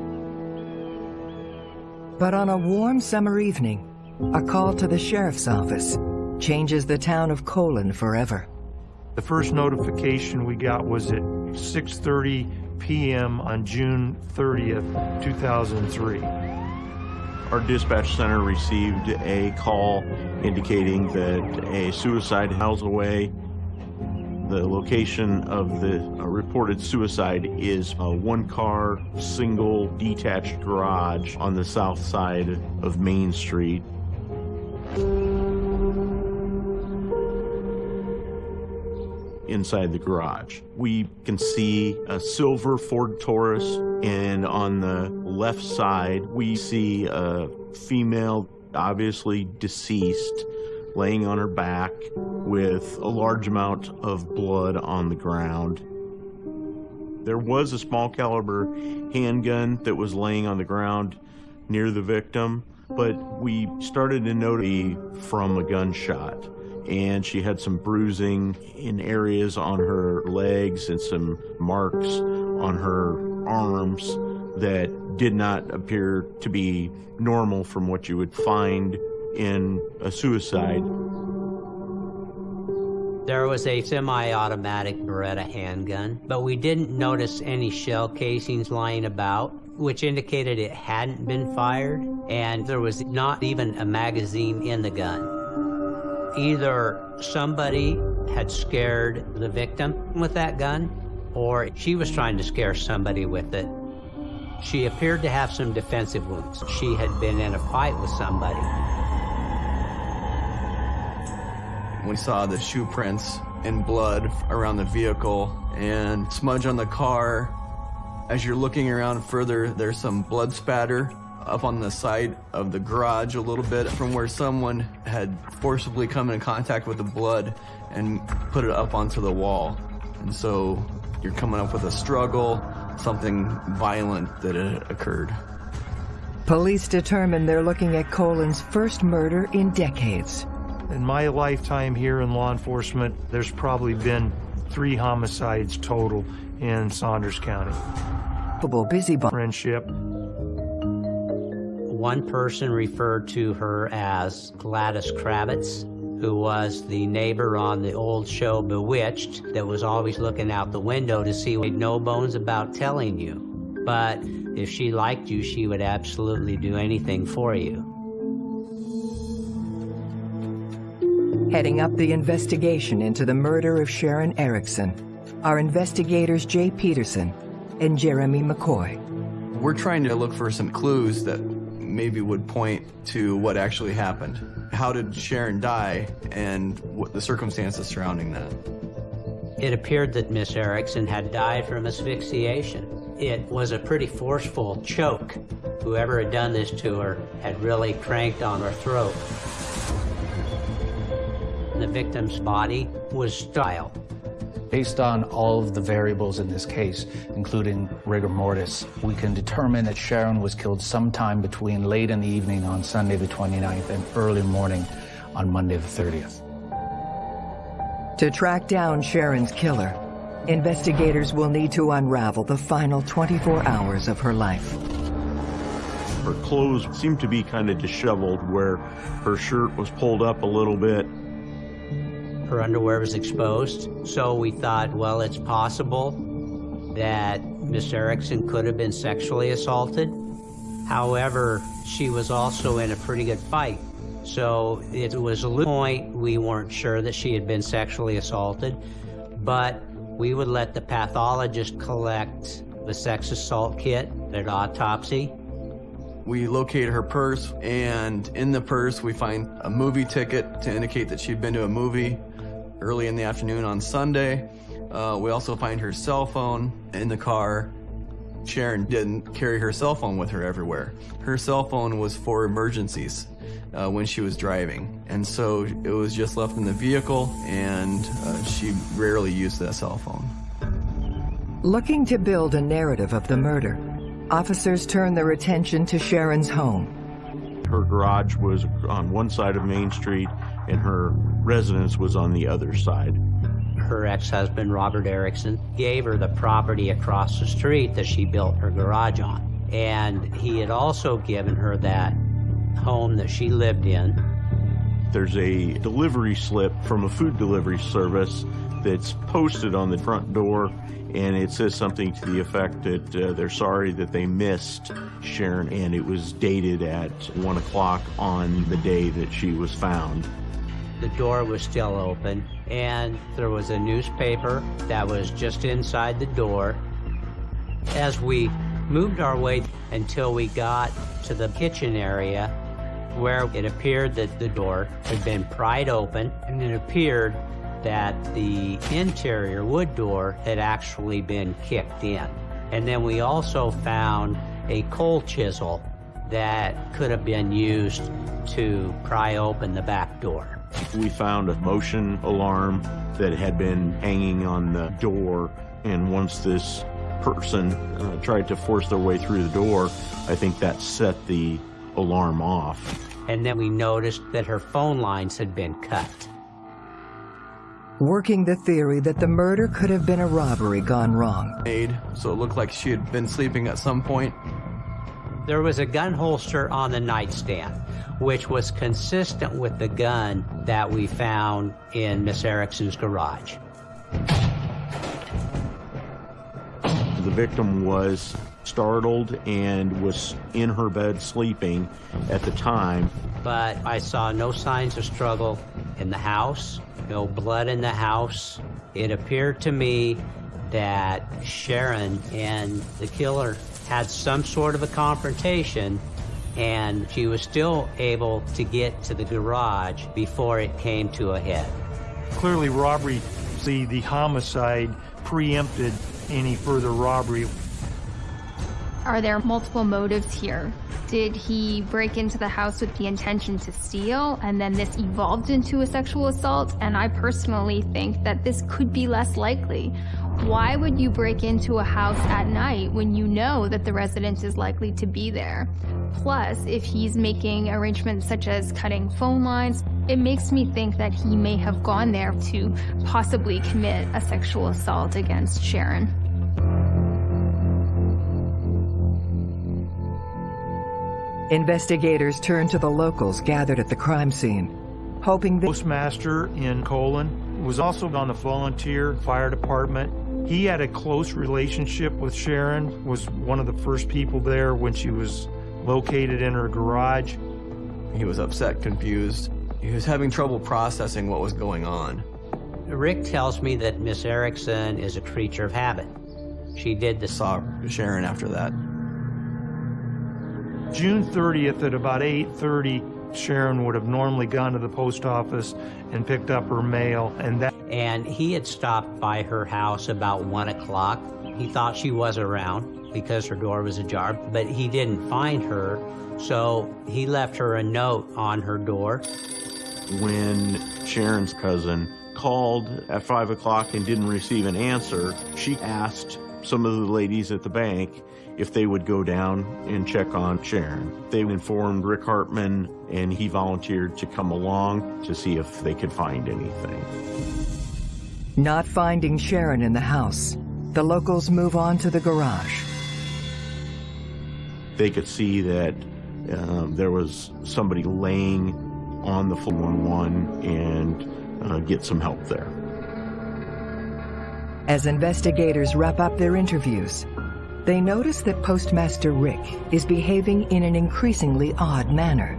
But on a warm summer evening, a call to the sheriff's office changes the town of Colon forever. The first notification we got was at 6.30 p.m. on June 30th, 2003. Our dispatch center received a call indicating that a suicide miles away. The location of the uh, reported suicide is uh, a one-car, single, detached garage on the south side of Main Street. Inside the garage. We can see a silver Ford Taurus, and on the left side, we see a female, obviously deceased, laying on her back with a large amount of blood on the ground. There was a small caliber handgun that was laying on the ground near the victim, but we started to notice from a gunshot and she had some bruising in areas on her legs and some marks on her arms that did not appear to be normal from what you would find in a suicide. There was a semi-automatic Beretta handgun, but we didn't notice any shell casings lying about, which indicated it hadn't been fired, and there was not even a magazine in the gun. Either somebody had scared the victim with that gun, or she was trying to scare somebody with it. She appeared to have some defensive wounds. She had been in a fight with somebody. We saw the shoe prints and blood around the vehicle and smudge on the car. As you're looking around further, there's some blood spatter up on the side of the garage a little bit from where someone had forcibly come in contact with the blood and put it up onto the wall. And so you're coming up with a struggle, something violent that had occurred. Police determine they're looking at Colon's first murder in decades. In my lifetime here in law enforcement, there's probably been three homicides total in Saunders County. Busy friendship one person referred to her as Gladys Kravitz, who was the neighbor on the old show Bewitched that was always looking out the window to see no bones about telling you. But if she liked you, she would absolutely do anything for you. Heading up the investigation into the murder of Sharon Erickson are investigators Jay Peterson and Jeremy McCoy. We're trying to look for some clues that maybe would point to what actually happened. How did Sharon die and what the circumstances surrounding that? It appeared that Miss Erickson had died from asphyxiation. It was a pretty forceful choke. Whoever had done this to her had really cranked on her throat. The victim's body was styled. Based on all of the variables in this case, including rigor mortis, we can determine that Sharon was killed sometime between late in the evening on Sunday the 29th and early morning on Monday the 30th. To track down Sharon's killer, investigators will need to unravel the final 24 hours of her life. Her clothes seemed to be kind of disheveled where her shirt was pulled up a little bit her underwear was exposed. So we thought, well, it's possible that Miss Erickson could have been sexually assaulted. However, she was also in a pretty good fight. So it was a point we weren't sure that she had been sexually assaulted, but we would let the pathologist collect the sex assault kit at autopsy. We locate her purse, and in the purse we find a movie ticket to indicate that she'd been to a movie early in the afternoon on Sunday. Uh, we also find her cell phone in the car. Sharon didn't carry her cell phone with her everywhere. Her cell phone was for emergencies uh, when she was driving. And so it was just left in the vehicle and uh, she rarely used that cell phone. Looking to build a narrative of the murder, officers turn their attention to Sharon's home. Her garage was on one side of Main Street and her residence was on the other side. Her ex-husband, Robert Erickson, gave her the property across the street that she built her garage on. And he had also given her that home that she lived in. There's a delivery slip from a food delivery service that's posted on the front door and it says something to the effect that uh, they're sorry that they missed Sharon and it was dated at one o'clock on the day that she was found. The door was still open, and there was a newspaper that was just inside the door. As we moved our way until we got to the kitchen area, where it appeared that the door had been pried open, and it appeared that the interior wood door had actually been kicked in. And then we also found a coal chisel that could have been used to pry open the back door. We found a motion alarm that had been hanging on the door, and once this person uh, tried to force their way through the door, I think that set the alarm off. And then we noticed that her phone lines had been cut. Working the theory that the murder could have been a robbery gone wrong. Made, so it looked like she had been sleeping at some point. There was a gun holster on the nightstand which was consistent with the gun that we found in Miss Erickson's garage. The victim was startled and was in her bed sleeping at the time. But I saw no signs of struggle in the house, no blood in the house. It appeared to me that Sharon and the killer had some sort of a confrontation and she was still able to get to the garage before it came to a head. Clearly robbery, see the homicide preempted any further robbery. Are there multiple motives here? Did he break into the house with the intention to steal and then this evolved into a sexual assault? And I personally think that this could be less likely. Why would you break into a house at night when you know that the resident is likely to be there? Plus, if he's making arrangements such as cutting phone lines, it makes me think that he may have gone there to possibly commit a sexual assault against Sharon. Investigators turn to the locals gathered at the crime scene, hoping the postmaster in Colon was also on the volunteer fire department. He had a close relationship with Sharon, was one of the first people there when she was located in her garage. He was upset, confused. He was having trouble processing what was going on. Rick tells me that Miss Erickson is a creature of habit. She did the saw Sharon after that. June 30th at about 8:30, Sharon would have normally gone to the post office and picked up her mail, and that. And he had stopped by her house about one o'clock. He thought she was around because her door was ajar, but he didn't find her, so he left her a note on her door. When Sharon's cousin called at five o'clock and didn't receive an answer, she asked some of the ladies at the bank if they would go down and check on Sharon. They informed Rick Hartman and he volunteered to come along to see if they could find anything. Not finding Sharon in the house, the locals move on to the garage. They could see that um, there was somebody laying on the 411 and uh, get some help there. As investigators wrap up their interviews, they notice that Postmaster Rick is behaving in an increasingly odd manner.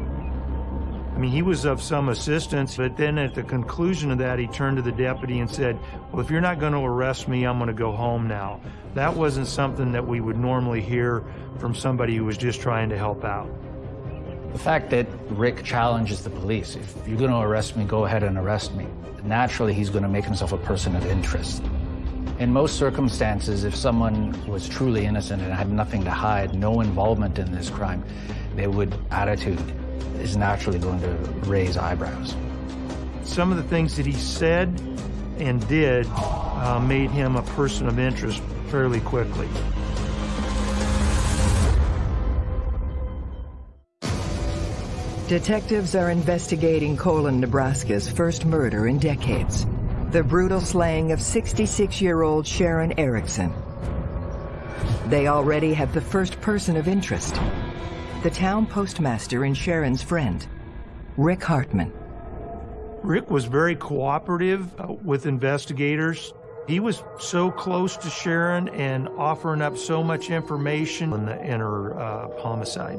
I mean, he was of some assistance, but then at the conclusion of that, he turned to the deputy and said, well, if you're not going to arrest me, I'm going to go home now. That wasn't something that we would normally hear from somebody who was just trying to help out. The fact that Rick challenges the police, if you're going to arrest me, go ahead and arrest me. Naturally, he's going to make himself a person of interest. In most circumstances, if someone was truly innocent and had nothing to hide, no involvement in this crime, their would attitude is naturally going to raise eyebrows. Some of the things that he said and did uh, made him a person of interest fairly quickly. Detectives are investigating Colon, Nebraska's first murder in decades the brutal slaying of 66-year-old Sharon Erickson. They already have the first person of interest, the town postmaster and Sharon's friend, Rick Hartman. Rick was very cooperative uh, with investigators. He was so close to Sharon and offering up so much information in, the, in her uh, homicide.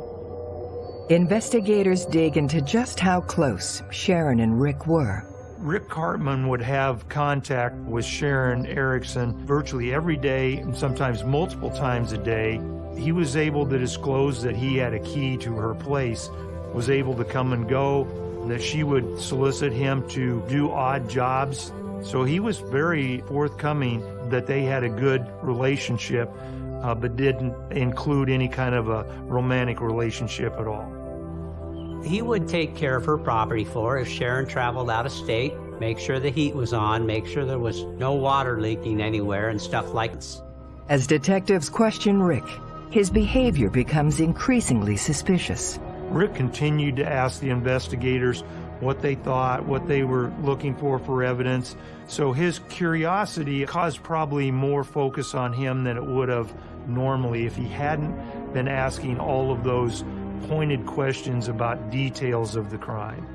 Investigators dig into just how close Sharon and Rick were. Rick Hartman would have contact with Sharon Erickson virtually every day and sometimes multiple times a day. He was able to disclose that he had a key to her place, was able to come and go, that she would solicit him to do odd jobs. So he was very forthcoming that they had a good relationship, uh, but didn't include any kind of a romantic relationship at all. He would take care of her property for her if Sharon traveled out of state, make sure the heat was on, make sure there was no water leaking anywhere and stuff like this. As detectives question Rick, his behavior becomes increasingly suspicious. Rick continued to ask the investigators what they thought, what they were looking for for evidence. So his curiosity caused probably more focus on him than it would have normally if he hadn't been asking all of those pointed questions about details of the crime.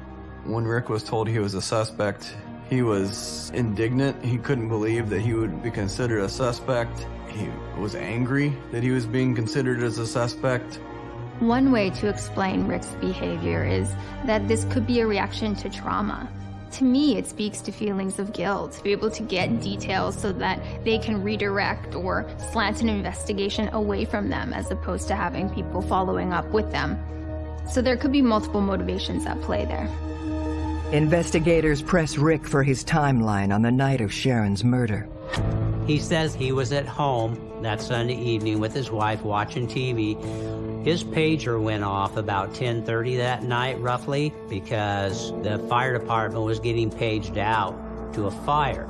When Rick was told he was a suspect, he was indignant. He couldn't believe that he would be considered a suspect. He was angry that he was being considered as a suspect. One way to explain Rick's behavior is that this could be a reaction to trauma. To me, it speaks to feelings of guilt, to be able to get details so that they can redirect or slant an investigation away from them as opposed to having people following up with them. So there could be multiple motivations at play there. Investigators press Rick for his timeline on the night of Sharon's murder. He says he was at home that Sunday evening with his wife watching TV his pager went off about 10.30 that night, roughly, because the fire department was getting paged out to a fire.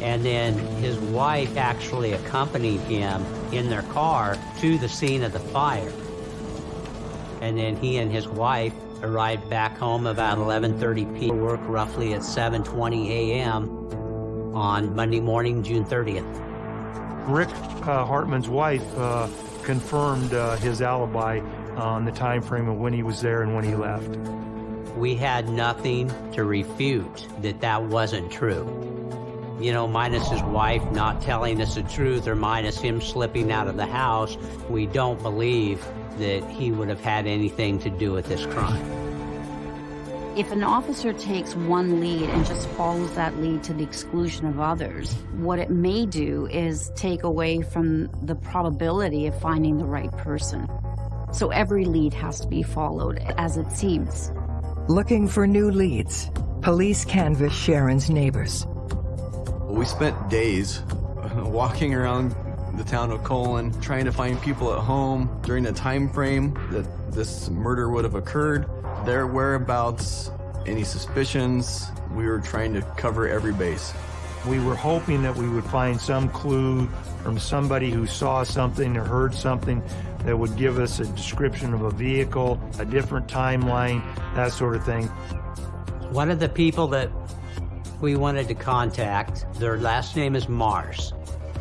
And then his wife actually accompanied him in their car to the scene of the fire. And then he and his wife arrived back home about 11.30 p.m. Work roughly at 7.20 a.m. on Monday morning, June 30th. Rick uh, Hartman's wife uh, confirmed uh, his alibi on the time frame of when he was there and when he left. We had nothing to refute that that wasn't true. you know, minus his wife not telling us the truth or minus him slipping out of the house, we don't believe that he would have had anything to do with this crime. If an officer takes one lead and just follows that lead to the exclusion of others, what it may do is take away from the probability of finding the right person. So every lead has to be followed as it seems. Looking for new leads, police canvass Sharon's neighbors. We spent days uh, walking around the town of Colon trying to find people at home during the time frame that this murder would have occurred, their whereabouts, any suspicions. We were trying to cover every base. We were hoping that we would find some clue from somebody who saw something or heard something that would give us a description of a vehicle, a different timeline, that sort of thing. One of the people that we wanted to contact, their last name is Mars.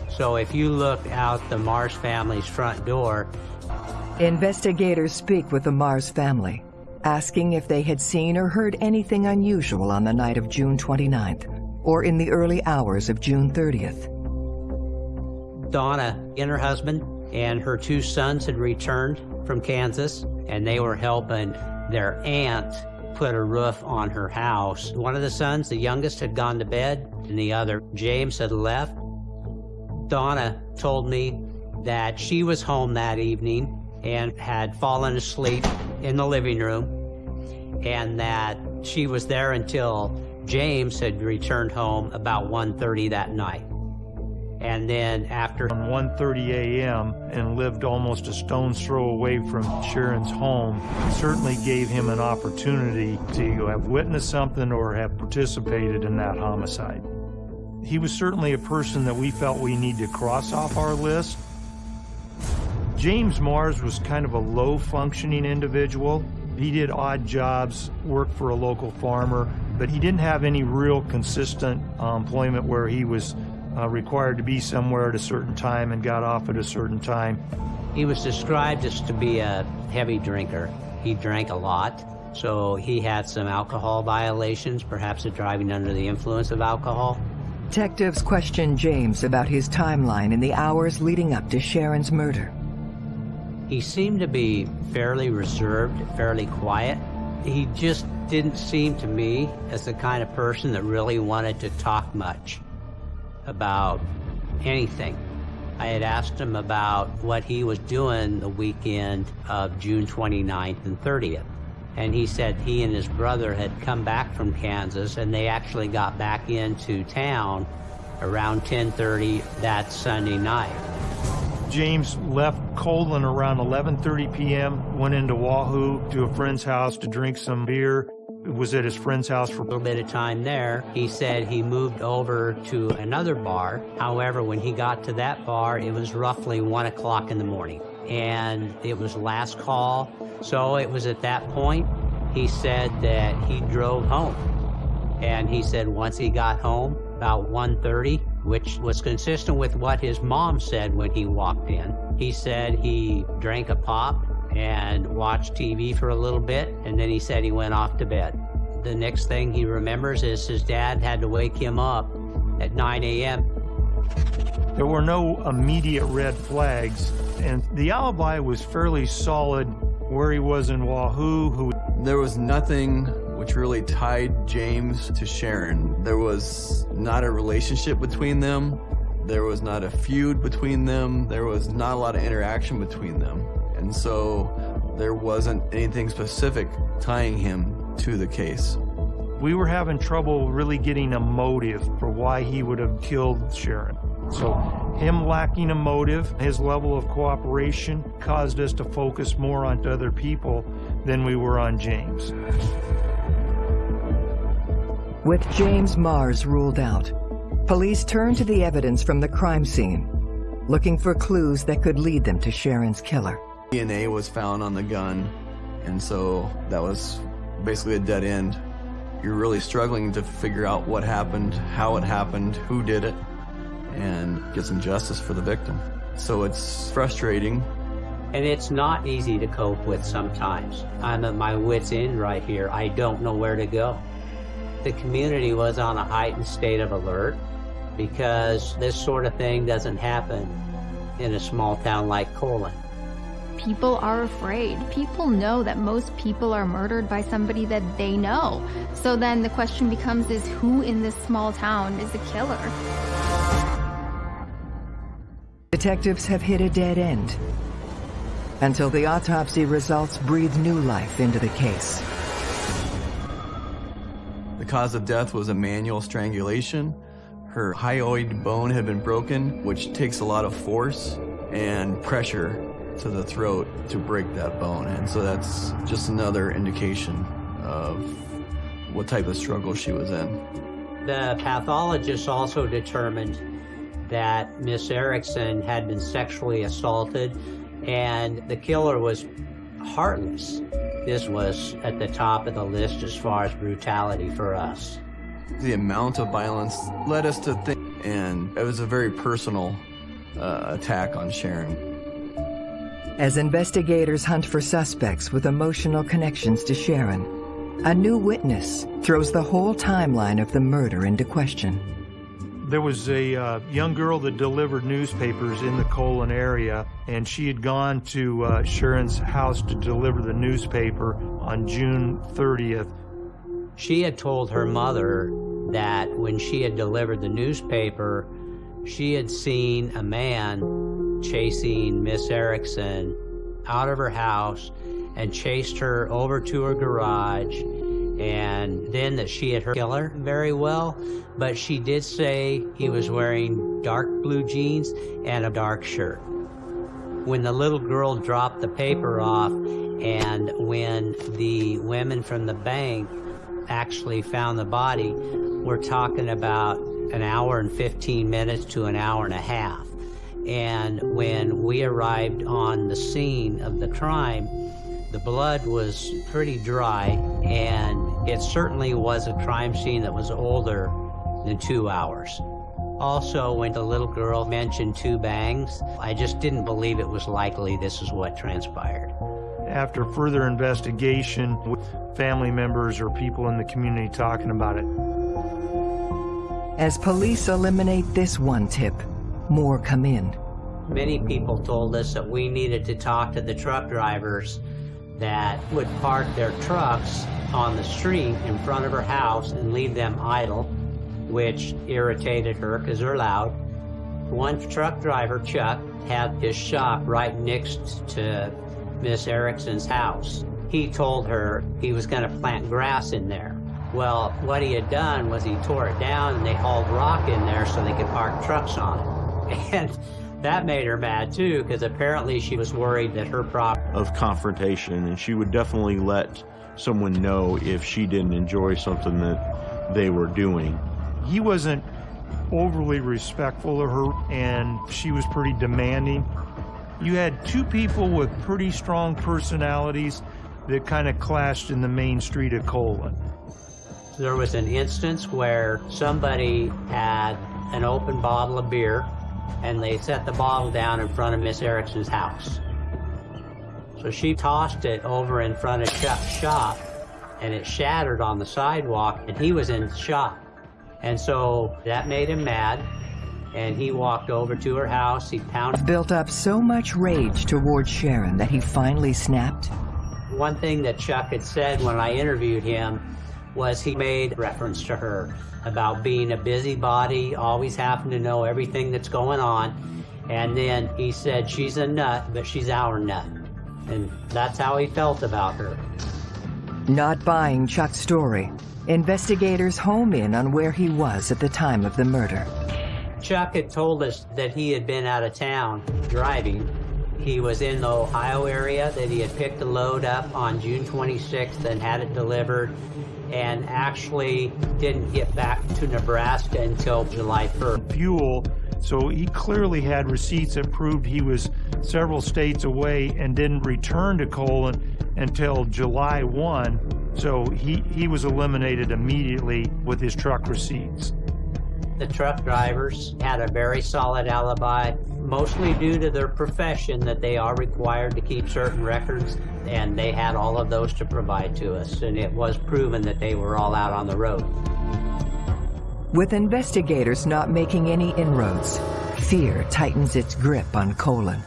So if you look out the Mars family's front door, Investigators speak with the Mars family, asking if they had seen or heard anything unusual on the night of June 29th or in the early hours of June 30th. Donna and her husband and her two sons had returned from Kansas, and they were helping their aunt put a roof on her house. One of the sons, the youngest, had gone to bed, and the other, James, had left. Donna told me that she was home that evening and had fallen asleep in the living room, and that she was there until James had returned home about 1.30 that night. And then after... 1.30 a.m. and lived almost a stone's throw away from Sharon's home certainly gave him an opportunity to have witnessed something or have participated in that homicide. He was certainly a person that we felt we need to cross off our list. James Mars was kind of a low-functioning individual. He did odd jobs, worked for a local farmer, but he didn't have any real consistent uh, employment where he was uh, required to be somewhere at a certain time and got off at a certain time. He was described as to be a heavy drinker. He drank a lot, so he had some alcohol violations, perhaps a driving under the influence of alcohol. Detectives questioned James about his timeline in the hours leading up to Sharon's murder. He seemed to be fairly reserved, fairly quiet. He just didn't seem to me as the kind of person that really wanted to talk much about anything. I had asked him about what he was doing the weekend of June 29th and 30th. And he said he and his brother had come back from Kansas and they actually got back into town around 10.30 that Sunday night. James left Colon around 11.30 p.m., went into Wahoo to a friend's house to drink some beer, was at his friend's house for a little bit of time there. He said he moved over to another bar. However, when he got to that bar, it was roughly 1 o'clock in the morning. And it was last call. So it was at that point, he said that he drove home. And he said once he got home, about 1.30, which was consistent with what his mom said when he walked in. He said he drank a pop and watched TV for a little bit, and then he said he went off to bed. The next thing he remembers is his dad had to wake him up at 9 a.m. There were no immediate red flags, and the alibi was fairly solid where he was in Wahoo. Who There was nothing which really tied James to Sharon. There was not a relationship between them. There was not a feud between them. There was not a lot of interaction between them. And so there wasn't anything specific tying him to the case. We were having trouble really getting a motive for why he would have killed Sharon. So him lacking a motive, his level of cooperation caused us to focus more on other people than we were on James. With James Mars ruled out, police turned to the evidence from the crime scene, looking for clues that could lead them to Sharon's killer. DNA was found on the gun, and so that was basically a dead end. You're really struggling to figure out what happened, how it happened, who did it, and get some justice for the victim. So it's frustrating. And it's not easy to cope with sometimes. I'm at my wit's end right here. I don't know where to go. The community was on a heightened state of alert. because this sort of thing doesn't happen in a small town like Colon. People are afraid. People know that most people are murdered by somebody that they know. So then the question becomes is who in this small town is the killer? Detectives have hit a dead end until the autopsy results breathe new life into the case. The cause of death was a manual strangulation. Her hyoid bone had been broken, which takes a lot of force and pressure to the throat to break that bone. And so that's just another indication of what type of struggle she was in. The pathologist also determined that Miss Erickson had been sexually assaulted and the killer was heartless. This was at the top of the list as far as brutality for us. The amount of violence led us to think, and it was a very personal uh, attack on Sharon. As investigators hunt for suspects with emotional connections to Sharon, a new witness throws the whole timeline of the murder into question. There was a uh, young girl that delivered newspapers in the Colon area, and she had gone to uh, Sharon's house to deliver the newspaper on June 30th. She had told her mother that when she had delivered the newspaper, she had seen a man chasing Miss Erickson out of her house and chased her over to her garage and then that she had her killer very well, but she did say he was wearing dark blue jeans and a dark shirt. When the little girl dropped the paper off and when the women from the bank actually found the body, we're talking about an hour and 15 minutes to an hour and a half. And when we arrived on the scene of the crime, the blood was pretty dry, and it certainly was a crime scene that was older than two hours. Also, when the little girl mentioned two bangs, I just didn't believe it was likely this is what transpired. After further investigation with family members or people in the community talking about it. As police eliminate this one tip, more come in. Many people told us that we needed to talk to the truck drivers that would park their trucks on the street in front of her house and leave them idle, which irritated her because they're loud. One truck driver, Chuck, had his shop right next to Miss Erickson's house. He told her he was going to plant grass in there. Well, what he had done was he tore it down and they hauled rock in there so they could park trucks on it. [laughs] And that made her mad too, because apparently she was worried that her prop of confrontation, and she would definitely let someone know if she didn't enjoy something that they were doing. He wasn't overly respectful of her, and she was pretty demanding. You had two people with pretty strong personalities that kind of clashed in the main street of Colon. There was an instance where somebody had an open bottle of beer and they set the bottle down in front of Miss Erickson's house. So she tossed it over in front of Chuck's shop, and it shattered on the sidewalk, and he was in shock. And so that made him mad, and he walked over to her house, he pounded... Built up so much rage towards Sharon that he finally snapped. One thing that Chuck had said when I interviewed him was he made reference to her about being a busybody, always having to know everything that's going on. And then he said, she's a nut, but she's our nut. And that's how he felt about her. Not buying Chuck's story, investigators home in on where he was at the time of the murder. Chuck had told us that he had been out of town driving. He was in the Ohio area, that he had picked a load up on June 26th and had it delivered and actually didn't get back to Nebraska until July 1st. Fuel, so he clearly had receipts that proved he was several states away and didn't return to Colon until July 1. So he, he was eliminated immediately with his truck receipts. The truck drivers had a very solid alibi, mostly due to their profession that they are required to keep certain records, and they had all of those to provide to us, and it was proven that they were all out on the road. With investigators not making any inroads, fear tightens its grip on Colon.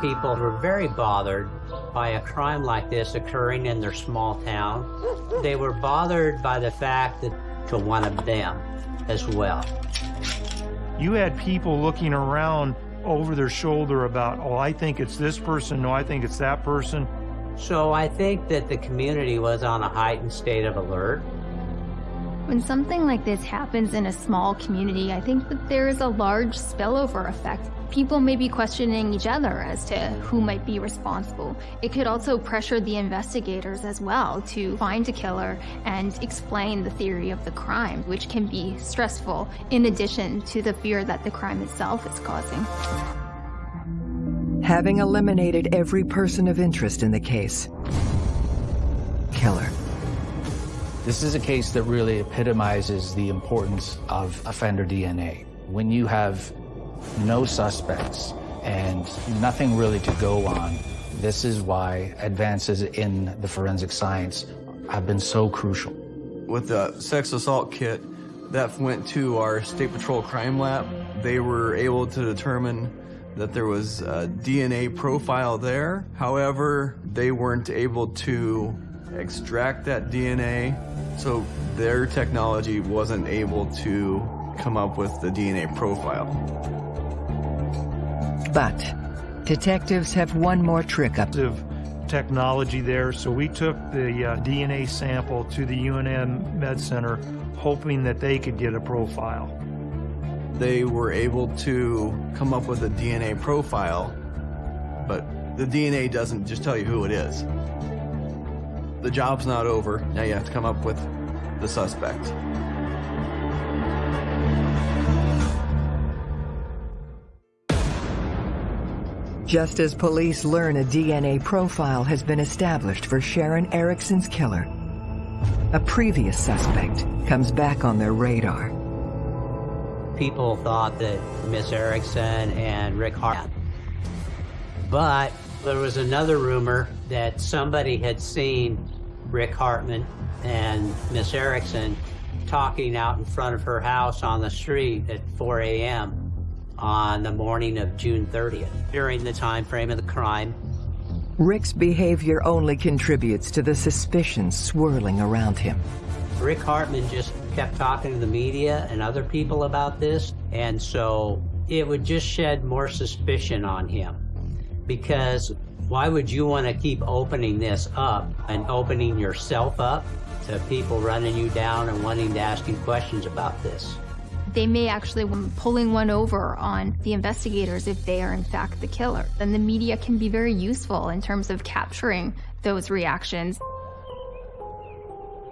People were very bothered by a crime like this occurring in their small town. They were bothered by the fact that to one of them as well. You had people looking around over their shoulder about, oh, I think it's this person, no, I think it's that person. So I think that the community was on a heightened state of alert. When something like this happens in a small community, I think that there is a large spillover effect. People may be questioning each other as to who might be responsible. It could also pressure the investigators as well to find a killer and explain the theory of the crime, which can be stressful in addition to the fear that the crime itself is causing. Having eliminated every person of interest in the case, killer. This is a case that really epitomizes the importance of offender DNA. When you have no suspects and nothing really to go on, this is why advances in the forensic science have been so crucial. With the sex assault kit that went to our State Patrol crime lab, they were able to determine that there was a DNA profile there. However, they weren't able to extract that DNA, so their technology wasn't able to come up with the DNA profile. But detectives have one more trick up. Of technology there, so we took the uh, DNA sample to the UNM Med Center, hoping that they could get a profile. They were able to come up with a DNA profile, but the DNA doesn't just tell you who it is. The job's not over. Now you have to come up with the suspect. Just as police learn a DNA profile has been established for Sharon Erickson's killer, a previous suspect comes back on their radar. People thought that Miss Erickson and Rick Hart. But there was another rumor that somebody had seen Rick Hartman and Miss Erickson talking out in front of her house on the street at 4 a.m. on the morning of June 30th, during the time frame of the crime. Rick's behavior only contributes to the suspicions swirling around him. Rick Hartman just kept talking to the media and other people about this, and so it would just shed more suspicion on him. Because why would you want to keep opening this up and opening yourself up to people running you down and wanting to ask you questions about this? They may actually be pulling one over on the investigators if they are in fact the killer. And the media can be very useful in terms of capturing those reactions.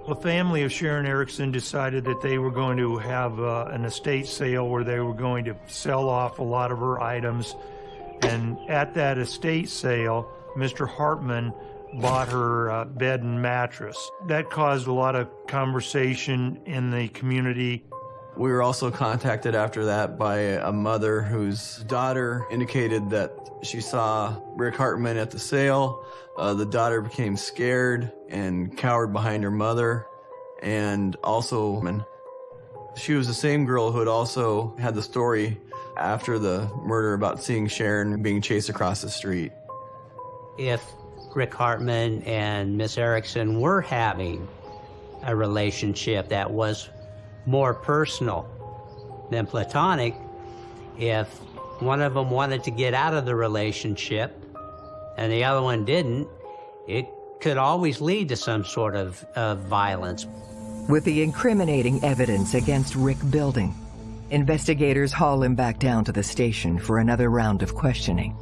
The family of Sharon Erickson decided that they were going to have uh, an estate sale where they were going to sell off a lot of her items. And at that estate sale, Mr. Hartman bought her uh, bed and mattress. That caused a lot of conversation in the community. We were also contacted after that by a mother whose daughter indicated that she saw Rick Hartman at the sale. Uh, the daughter became scared and cowered behind her mother. And also, she was the same girl who had also had the story after the murder about seeing Sharon being chased across the street. If Rick Hartman and Miss Erickson were having a relationship that was more personal than platonic, if one of them wanted to get out of the relationship and the other one didn't, it could always lead to some sort of, of violence. With the incriminating evidence against Rick building, investigators haul him back down to the station for another round of questioning.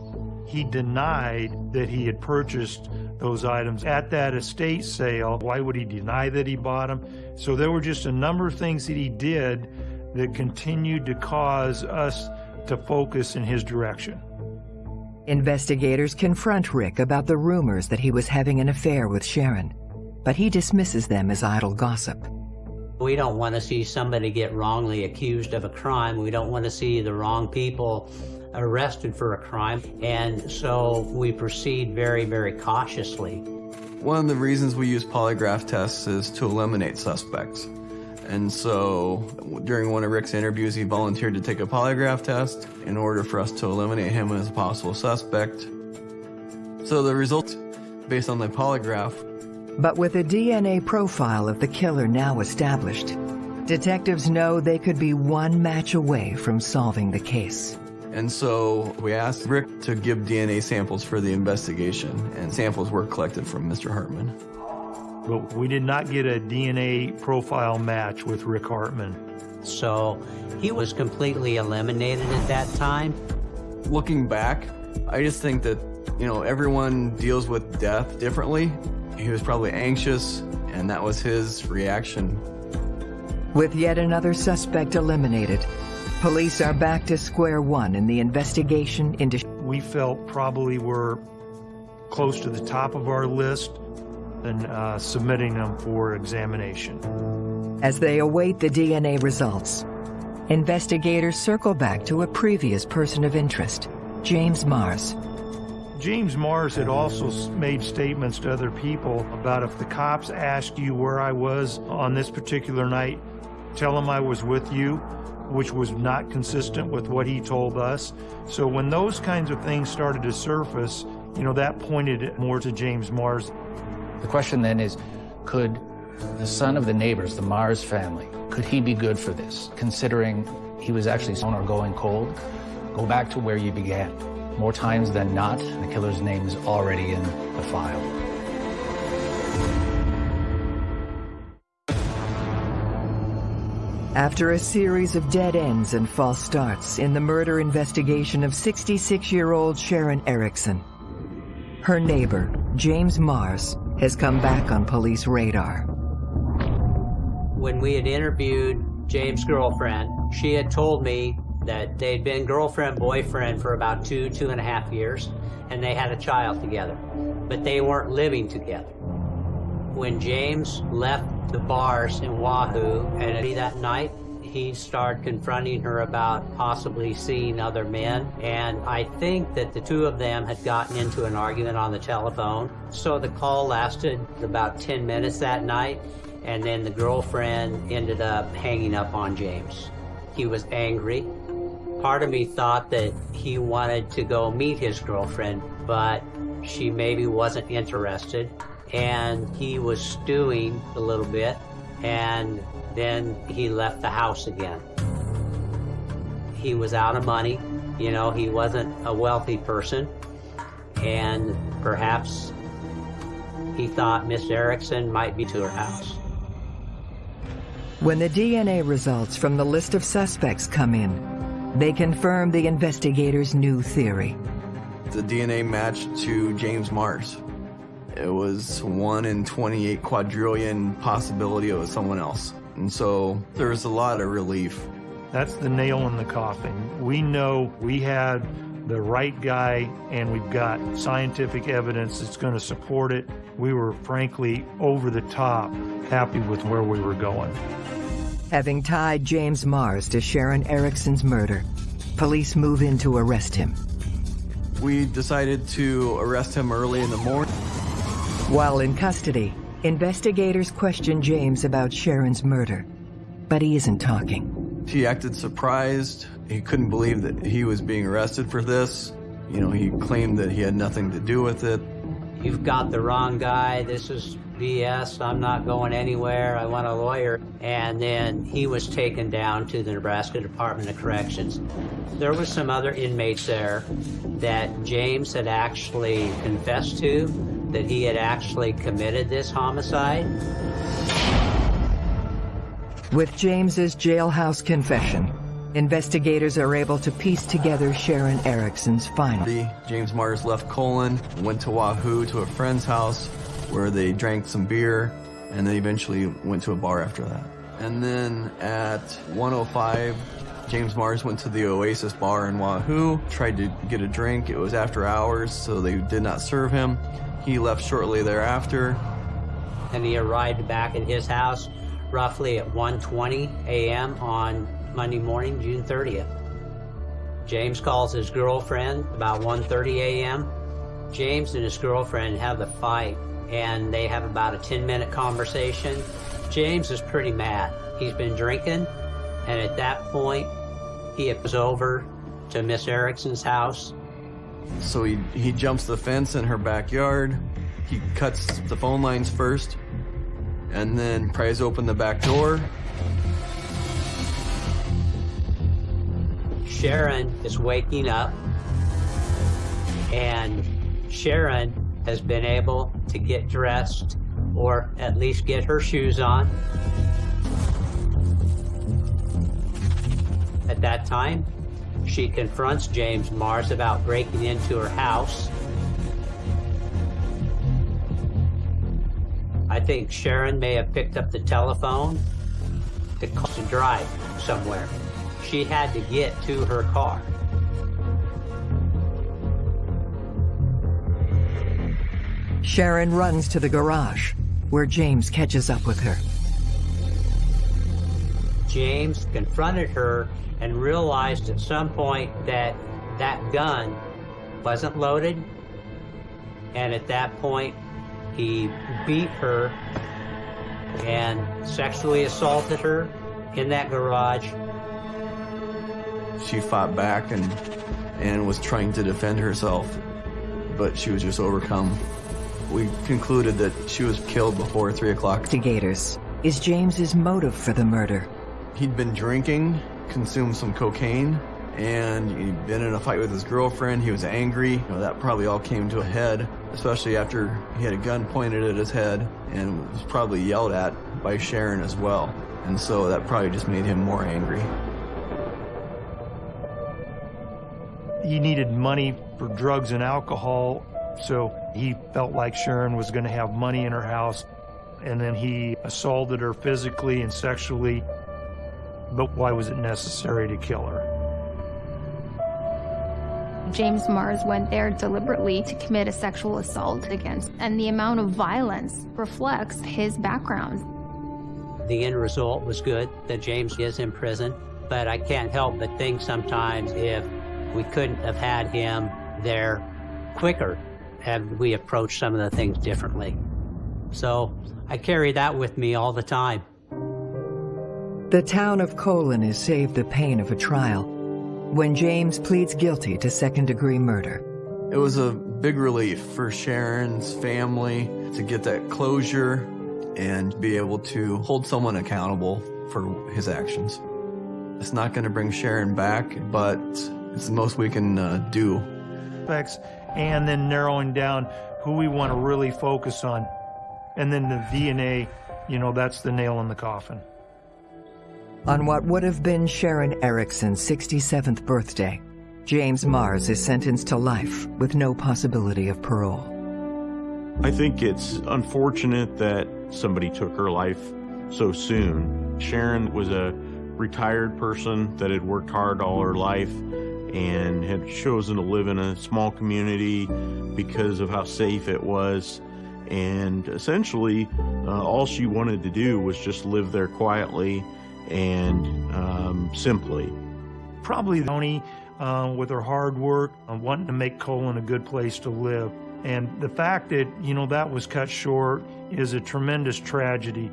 He denied that he had purchased those items at that estate sale. Why would he deny that he bought them? So there were just a number of things that he did that continued to cause us to focus in his direction. Investigators confront Rick about the rumors that he was having an affair with Sharon, but he dismisses them as idle gossip. We don't want to see somebody get wrongly accused of a crime. We don't want to see the wrong people arrested for a crime, and so we proceed very, very cautiously. One of the reasons we use polygraph tests is to eliminate suspects. And so during one of Rick's interviews, he volunteered to take a polygraph test in order for us to eliminate him as a possible suspect. So the results, based on the polygraph, But with a DNA profile of the killer now established, detectives know they could be one match away from solving the case. And so we asked Rick to give DNA samples for the investigation, and samples were collected from Mr. Hartman. But we did not get a DNA profile match with Rick Hartman. So he was completely eliminated at that time. Looking back, I just think that, you know, everyone deals with death differently. He was probably anxious, and that was his reaction. With yet another suspect eliminated, police are back to square one in the investigation into... We felt probably were close to the top of our list and uh, submitting them for examination. As they await the DNA results, investigators circle back to a previous person of interest, James Mars. James Mars had also made statements to other people about if the cops asked you where I was on this particular night, tell them I was with you, which was not consistent with what he told us. So when those kinds of things started to surface, you know, that pointed more to James Mars. The question then is, could the son of the neighbors, the Mars family, could he be good for this, considering he was actually on or going cold? Go back to where you began. More times than not, the killer's name is already in the file. After a series of dead ends and false starts in the murder investigation of 66-year-old Sharon Erickson, her neighbor, James Mars, has come back on police radar. When we had interviewed James' girlfriend, she had told me that they'd been girlfriend, boyfriend for about two, two and a half years, and they had a child together, but they weren't living together. When James left the bars in Wahoo, and that night, he started confronting her about possibly seeing other men, and I think that the two of them had gotten into an argument on the telephone. So the call lasted about 10 minutes that night, and then the girlfriend ended up hanging up on James. He was angry. Part of me thought that he wanted to go meet his girlfriend, but she maybe wasn't interested. And he was stewing a little bit, and then he left the house again. He was out of money. You know, he wasn't a wealthy person. And perhaps he thought Miss Erickson might be to her house. When the DNA results from the list of suspects come in, they confirm the investigators' new theory. The DNA matched to James Mars. It was 1 in 28 quadrillion possibility it was someone else. And so there was a lot of relief. That's the nail in the coffin. We know we had the right guy and we've got scientific evidence that's going to support it. We were frankly over the top happy with where we were going. Having tied James Mars to Sharon Erickson's murder, police move in to arrest him. We decided to arrest him early in the morning. While in custody, investigators question James about Sharon's murder, but he isn't talking. He acted surprised. He couldn't believe that he was being arrested for this. You know, he claimed that he had nothing to do with it. You've got the wrong guy. This is BS. I'm not going anywhere. I want a lawyer. And then he was taken down to the Nebraska Department of Corrections. There was some other inmates there that James had actually confessed to, that he had actually committed this homicide. With James's jailhouse confession, investigators are able to piece together Sharon Erickson's final. James Mars left Colon, went to Wahoo to a friend's house where they drank some beer, and they eventually went to a bar after that. And then at 105, James Mars went to the Oasis bar in Wahoo, tried to get a drink. It was after hours, so they did not serve him. He left shortly thereafter. And he arrived back at his house roughly at 1.20 a.m. on Monday morning, June 30th. James calls his girlfriend about 1.30 a.m. James and his girlfriend have a fight and they have about a 10 minute conversation. James is pretty mad. he's been drinking, and at that point, he was over to Miss Erickson's house. So he, he jumps the fence in her backyard. He cuts the phone lines first, and then pries open the back door. Sharon is waking up, and Sharon has been able to get dressed or at least get her shoes on. At that time, she confronts James Mars about breaking into her house. I think Sharon may have picked up the telephone to, call, to drive somewhere. She had to get to her car. Sharon runs to the garage, where James catches up with her. James confronted her and realized at some point that that gun wasn't loaded. And at that point, he beat her and sexually assaulted her in that garage. She fought back and, and was trying to defend herself, but she was just overcome. We concluded that she was killed before 3 o'clock. Investigators is James's motive for the murder. He'd been drinking, consumed some cocaine, and he'd been in a fight with his girlfriend. He was angry. You know, that probably all came to a head, especially after he had a gun pointed at his head and was probably yelled at by Sharon as well. And so that probably just made him more angry. He needed money for drugs and alcohol, so he felt like Sharon was going to have money in her house. And then he assaulted her physically and sexually. But why was it necessary to kill her? James Mars went there deliberately to commit a sexual assault against, and the amount of violence reflects his background. The end result was good that James is in prison, but I can't help but think sometimes if we couldn't have had him there quicker, had we approached some of the things differently. So I carry that with me all the time. The town of Colon is saved the pain of a trial when James pleads guilty to second-degree murder. It was a big relief for Sharon's family to get that closure and be able to hold someone accountable for his actions. It's not going to bring Sharon back, but it's the most we can uh, do. And then narrowing down who we want to really focus on. And then the DNA, you know, that's the nail in the coffin. On what would have been Sharon Erickson's 67th birthday, James Mars is sentenced to life with no possibility of parole. I think it's unfortunate that somebody took her life so soon. Sharon was a retired person that had worked hard all her life and had chosen to live in a small community because of how safe it was. And essentially, uh, all she wanted to do was just live there quietly and um, simply. Probably Tony, uh, with her hard work, uh, wanting to make Colon a good place to live. And the fact that, you know, that was cut short is a tremendous tragedy.